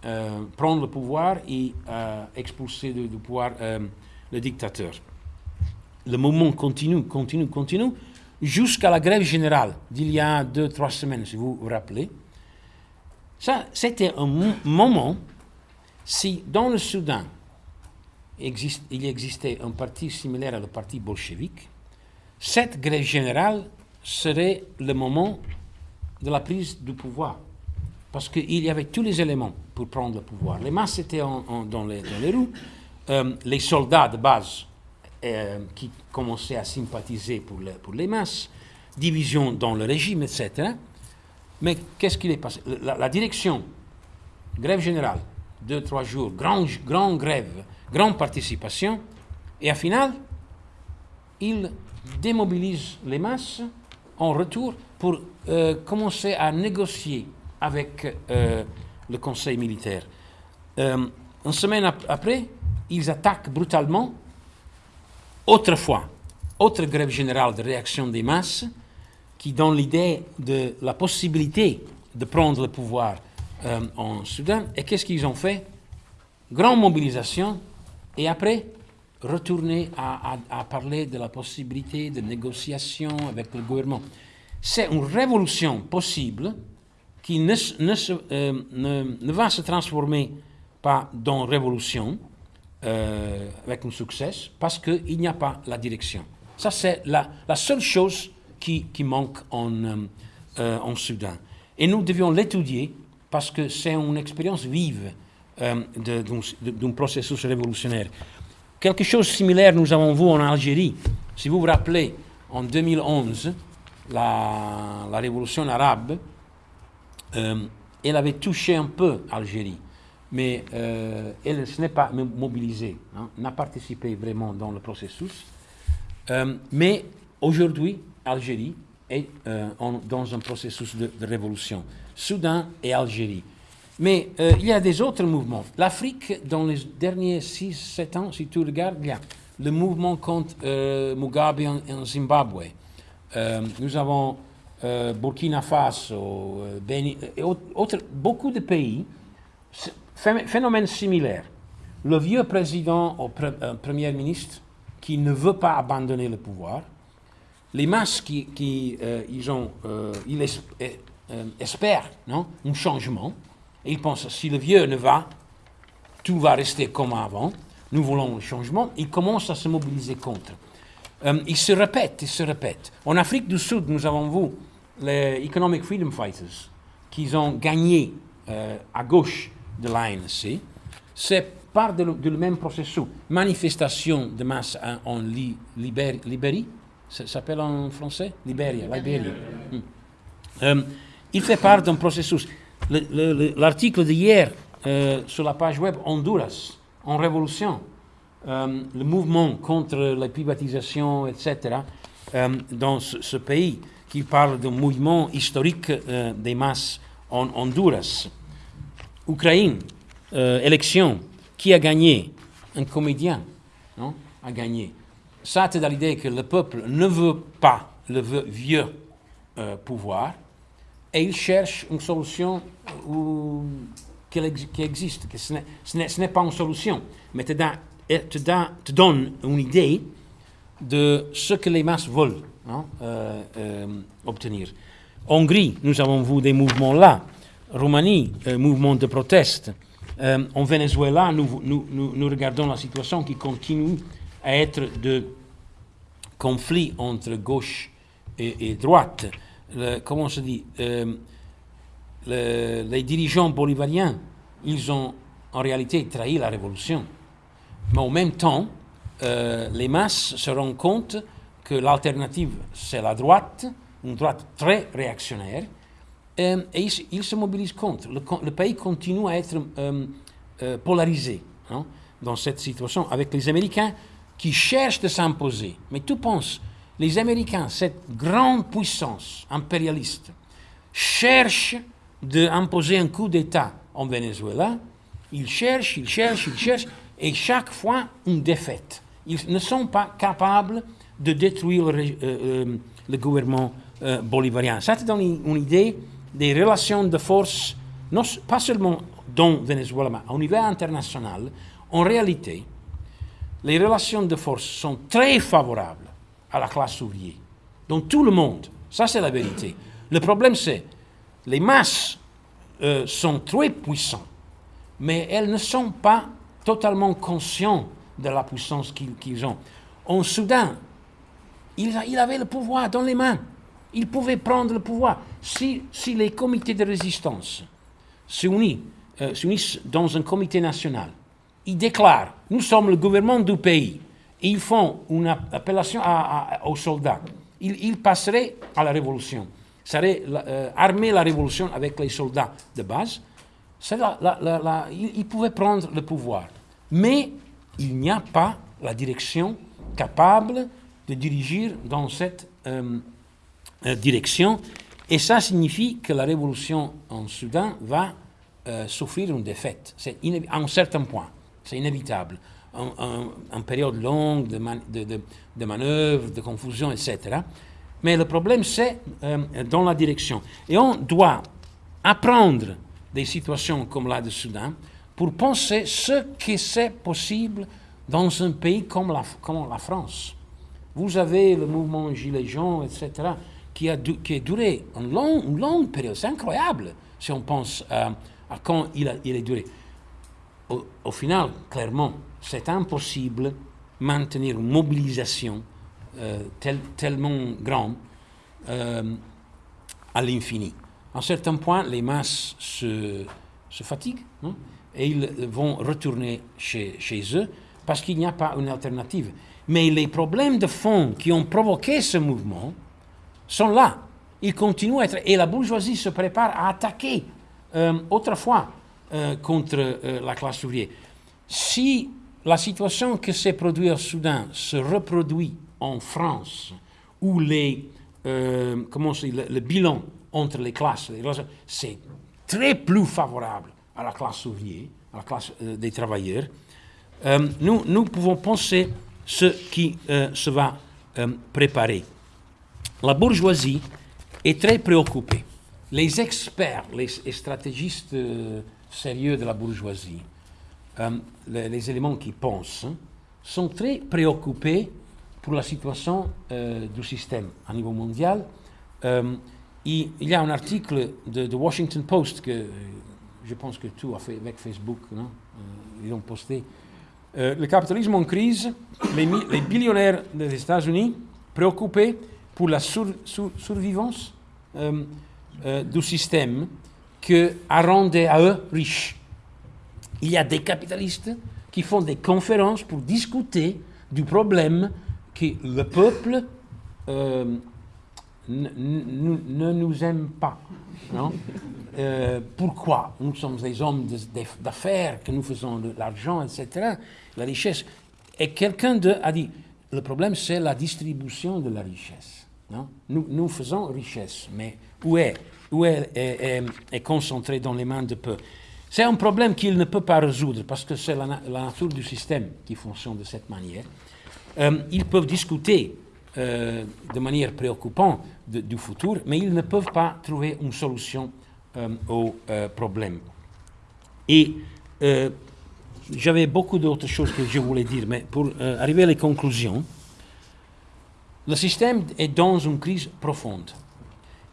euh, prendre le pouvoir et à expulser du, pouvoir euh, le dictateur. Le mouvement continue, continue, continue, jusqu'à la grève générale d'il y a deux, trois semaines, si vous vous rappelez. Ça, c'était un mo- moment, si dans le Soudan, existe- il existait un parti similaire à le parti bolchevique, cette grève générale serait le moment de la prise du pouvoir. Parce qu'il y avait tous les éléments pour prendre le pouvoir. Les masses étaient en- en- dans, les, dans les rues, euh, les soldats de base euh, qui commençaient à sympathiser pour, le- pour les masses, division dans le régime, etc. Mais qu'est-ce qu'il est passé? La, direction, grève générale, deux, trois jours, grand, grand grève, grande participation, et à final, il démobilise les masses en retour pour euh, commencer à négocier avec euh, le conseil militaire. Euh, une semaine ap- après, ils attaquent brutalement. Autrefois, autre grève générale de réaction des masses qui donne l'idée de la possibilité de prendre le pouvoir en Soudan. Et qu'est-ce qu'ils ont fait? Grande mobilisation et après retourner à, parler de la possibilité de négociation avec le gouvernement. C'est une révolution possible qui ne, euh, va se transformer pas dans révolution euh, avec un succès parce qu'il n'y a pas la direction. Ça, c'est la, seule chose qui, manque en, euh, en Soudan. Et nous devions l'étudier parce que c'est une expérience vive d'un processus révolutionnaire. Quelque chose de similaire nous avons vu en Algérie. Si vous vous rappelez, en 2011, la, révolution arabe, euh, elle avait touché un peu Algérie, mais euh, elle ne s'est pas mo- mobilisée, hein, n'a participé vraiment dans le processus. Euh, mais aujourd'hui, Algérie est dans un processus de, de révolution. Soudan et Algérie. Mais euh, il y a des autres mouvements. L'Afrique, dans les derniers 6-7 ans, si tu regardes, a le mouvement contre euh, Mugabe en, Zimbabwe. Euh, nous avons Burkina Faso, beaucoup de pays phénomène similaire. Le vieux président ou pre- premier ministre qui ne veut pas abandonner le pouvoir, les masses qui, qui, ils ont, ils es- espèrent non, un changement, et ils pensent si le vieux ne va, tout va rester comme avant, nous voulons le changement, ils commencent à se mobiliser contre. Euh, ils se répètent, ils se répètent. En Afrique du Sud, nous avons vu les Economic Freedom Fighters qui ont gagné euh, à gauche de l'ANC. C'est part de le, de le même processus. Manifestation de masse en, en Li- Libér- Libérie, ça s'appelle en français? Libéria, Libéria. Hmm. Euh, il fait part d'un processus. Le- le- le- L'article d'hier euh, sur la page web Honduras, en révolution, euh, le mouvement contre la privatisation, etc., euh, dans ce, pays, qui parle d'un mouvement historique des masses en Honduras. Ukraine, élection, qui a gagné? Un comédien non, a gagné. Ça, c'est dans l'idée que le peuple ne veut pas le vieux pouvoir et il cherche une solution qui existe. Ce n'est- pas une solution, mais te, da- te, donne une idée de ce que les masses veulent non, euh, euh, obtenir. Hongrie, nous avons vu des mouvements là. Roumanie, euh, mouvement de proteste. Euh, en Venezuela, nous, regardons la situation qui continue à être de conflit entre gauche et droite. Le- comment se dit euh, le- Les dirigeants bolivariens, ils ont en réalité trahi la révolution. Mais en même temps, euh, les masses se rendent compte que l'alternative, c'est la droite, une droite très réactionnaire, euh, et ils, se- mobilisent contre. Le, pays continue à être polarisé hein, dans cette situation, avec les Américains qui cherchent de s'imposer. Mais tu penses, les Américains, cette grande puissance impérialiste, cherchent d'imposer un coup d'État en Venezuela. Ils cherchent, ils cherchent, ils cherchent, et chaque fois une défaite. Ils ne sont pas capables de détruire euh, euh, le gouvernement euh, bolivarien. Ça te donne une, idée des relations de force, pas seulement dans Venezuela, mais au niveau international. En réalité, les relations de force sont très favorables à la classe ouvrière, dans tout le monde. Ça, c'est la vérité. Le problème, c'est les masses euh, sont très puissantes, mais elles ne sont pas totalement conscientes de la puissance qu'ils ont. En Soudan, il, a- il avait le pouvoir dans les mains. Il pouvait prendre le pouvoir. Si, les comités de résistance euh, s'unissent dans un comité national, ils déclarent Nous sommes le gouvernement du pays. Ils font une app- appellation aux soldats. Ils, ils passeraient à la révolution. Euh, armer la révolution avec les soldats de base. La- ils, pouvaient prendre le pouvoir. Mais il n'y a pas la direction capable de diriger dans cette euh, euh, direction. Et ça signifie que la révolution en Soudan va souffrir une défaite. C'est à un certain point. C'est inévitable. Un, un- une période longue de, man- de, de- de confusion, etc. Mais le problème, c'est euh, dans la direction. Et on doit apprendre des situations comme la de Soudan pour penser ce que c'est possible dans un pays comme la, France. Vous avez le mouvement Gilets jaunes, etc., qui a, duré une longue, période. C'est incroyable si on pense à, quand il a, duré. Au final, clairement, c'est impossible maintenir une mobilisation euh, tel- tellement grande euh, à l'infini. À un certain point, les masses se, fatiguent et ils vont retourner chez, eux parce qu'il n'y a pas une alternative. Mais les problèmes de fond qui ont provoqué ce mouvement sont là. Ils continuent à être. Et la bourgeoisie se prépare à attaquer euh, autrefois contre la classe ouvrière. Si la situation que s'est produite au Soudan se reproduit en France, où les, comment le, le, bilan entre les classes, c'est très plus favorable à la classe ouvrière, à la classe des travailleurs, nous, nous pouvons penser ce qui se va préparer. La bourgeoisie est très préoccupée. Les experts, les stratégistes euh, sérieux de la bourgeoisie, euh, les, éléments qui pensent, sont très préoccupés pour la situation euh, du système à niveau mondial. il, y a un article de, Washington Post que je pense que tout a fait avec Facebook, ils ont posté. le capitalisme en crise, les, les billionnaires des États-Unis préoccupés pour la survivance euh, euh, du système qui a rendu à eux riches. Il y a des capitalistes qui font des conférences pour discuter du problème que le peuple euh, ne nous aime pas. Non pourquoi Nous sommes des hommes d'affaires, que nous faisons de l'argent, etc., la richesse. Et quelqu'un a dit, le problème c'est la distribution de la richesse. Nous, faisons richesse, mais où est, où est, est, concentré dans les mains de peu C'est un problème qu'il ne peut pas résoudre parce que c'est la, nature du système qui fonctionne de cette manière. Euh, ils peuvent discuter euh, de manière préoccupante du futur, mais ils ne peuvent pas trouver une solution euh, au problème. Et j'avais beaucoup d'autres choses que je voulais dire, mais pour arriver à les conclusions, le système est dans une crise profonde.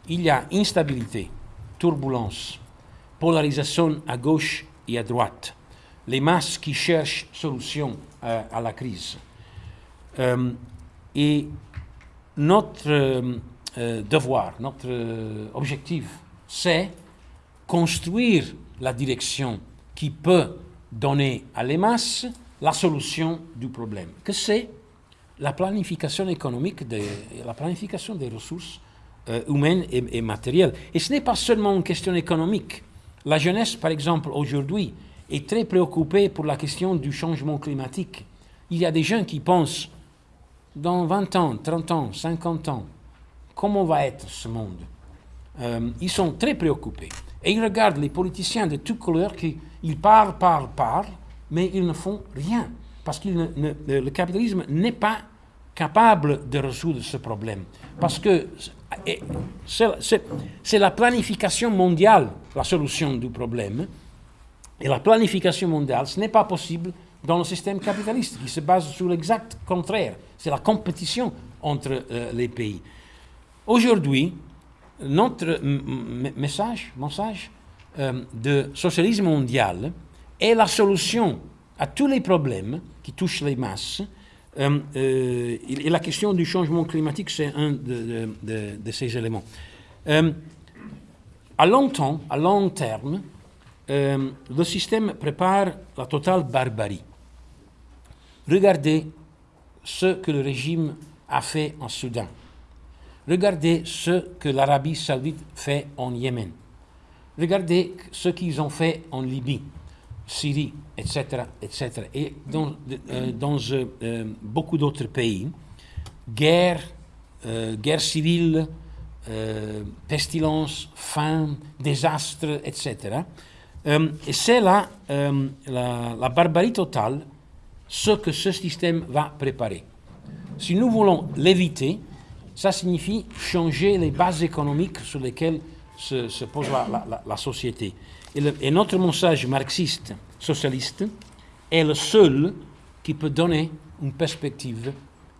Il y a instabilité, turbulence, polarisation à gauche et à droite, les masses qui cherchent solution à, à la crise. Euh, et notre euh, euh, devoir, notre objectif, c'est construire la direction qui peut donner à les masses la solution du problème, que c'est la planification économique, la planification des ressources euh, humaines et, matérielles. Et ce n'est pas seulement une question économique. La jeunesse, par exemple, aujourd'hui, est très préoccupée pour la question du changement climatique. Il y a des gens qui pensent, dans 20 ans, 30 ans, 50 ans, comment va être ce monde euh, Ils sont très préoccupés. Et ils regardent les politiciens de toutes couleurs qui ils parlent, parlent, parlent, mais ils ne font rien parce que le capitalisme n'est pas capable de résoudre ce problème. Parce que c'est la planification mondiale la solution du problème. Et la planification mondiale, ce n'est pas possible dans le système capitaliste qui se base sur l'exact contraire. C'est la compétition entre euh, les pays. Aujourd'hui, notre message, message euh, de socialisme mondial est la solution à tous les problèmes qui touchent les masses. Euh, euh, et la question du changement climatique, c'est un de, ces éléments. Euh, à à long terme, le système prépare la totale barbarie. Regardez ce que le régime a fait en Soudan. Regardez ce que l'Arabie saoudite fait en Yémen. Regardez ce qu'ils ont fait en Libye. Syrie, etc., etc. Et dans, euh, dans euh, euh, beaucoup d'autres pays, guerre, guerre civile, pestilence, faim, désastre, etc. et c'est là la, la barbarie totale ce que ce système va préparer. Si nous voulons l'éviter, ça signifie changer les bases économiques sur lesquelles se, pose la société. Et, notre message marxiste, socialiste, est le seul qui peut donner une perspective,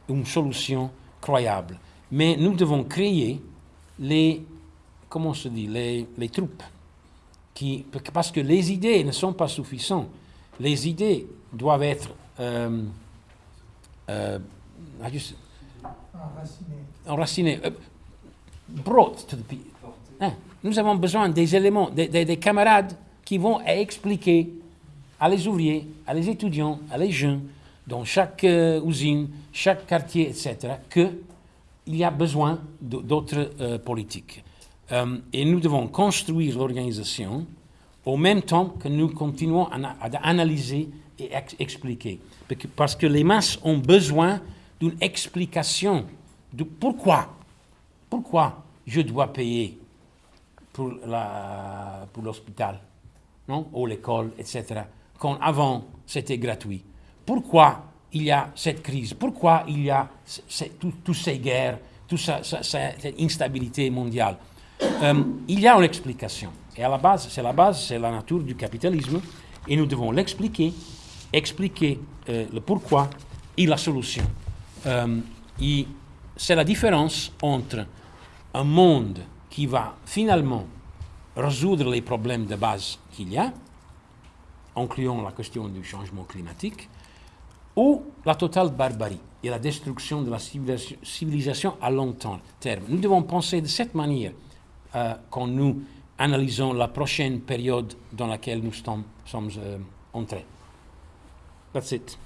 une solution croyable. Mais nous devons créer les, comment se dit, les, les troupes. Qui, parce que les idées ne sont pas suffisantes. Les idées doivent être euh, euh, enracinées, enracinées uh, brought to the people Hein, Nous avons besoin des éléments, des, des- des camarades qui vont expliquer à les ouvriers, à les étudiants, à les jeunes, dans chaque euh, usine, chaque quartier, etc., qu'il y a besoin d'autres euh, politiques. Euh, et nous devons construire l'organisation au même temps que nous continuons à, na- à analyser et ex- expliquer. Parce que- Parce que les masses ont besoin d'une explication de pourquoi, pourquoi je dois payer pour l'hôpital, non, ou l'école, etc. Quand avant c'était gratuit. Pourquoi il y a cette crise? Pourquoi il y a ce- tout- toutes ces guerres, toute cette instabilité mondiale? Euh, Il y a une explication. Et à la base, c'est la base, c'est la nature du capitalisme, et nous devons l'expliquer, expliquer euh, le pourquoi et la solution. Euh, c'est la différence entre un monde qui va finalement résoudre les problèmes de base qu'il y a, incluant la question du changement climatique, ou la totale barbarie et la destruction de la civilisation, à long terme. Nous devons penser de cette manière euh, quand nous analysons la prochaine période dans laquelle nous sommes, sommes euh, entrés. That's it.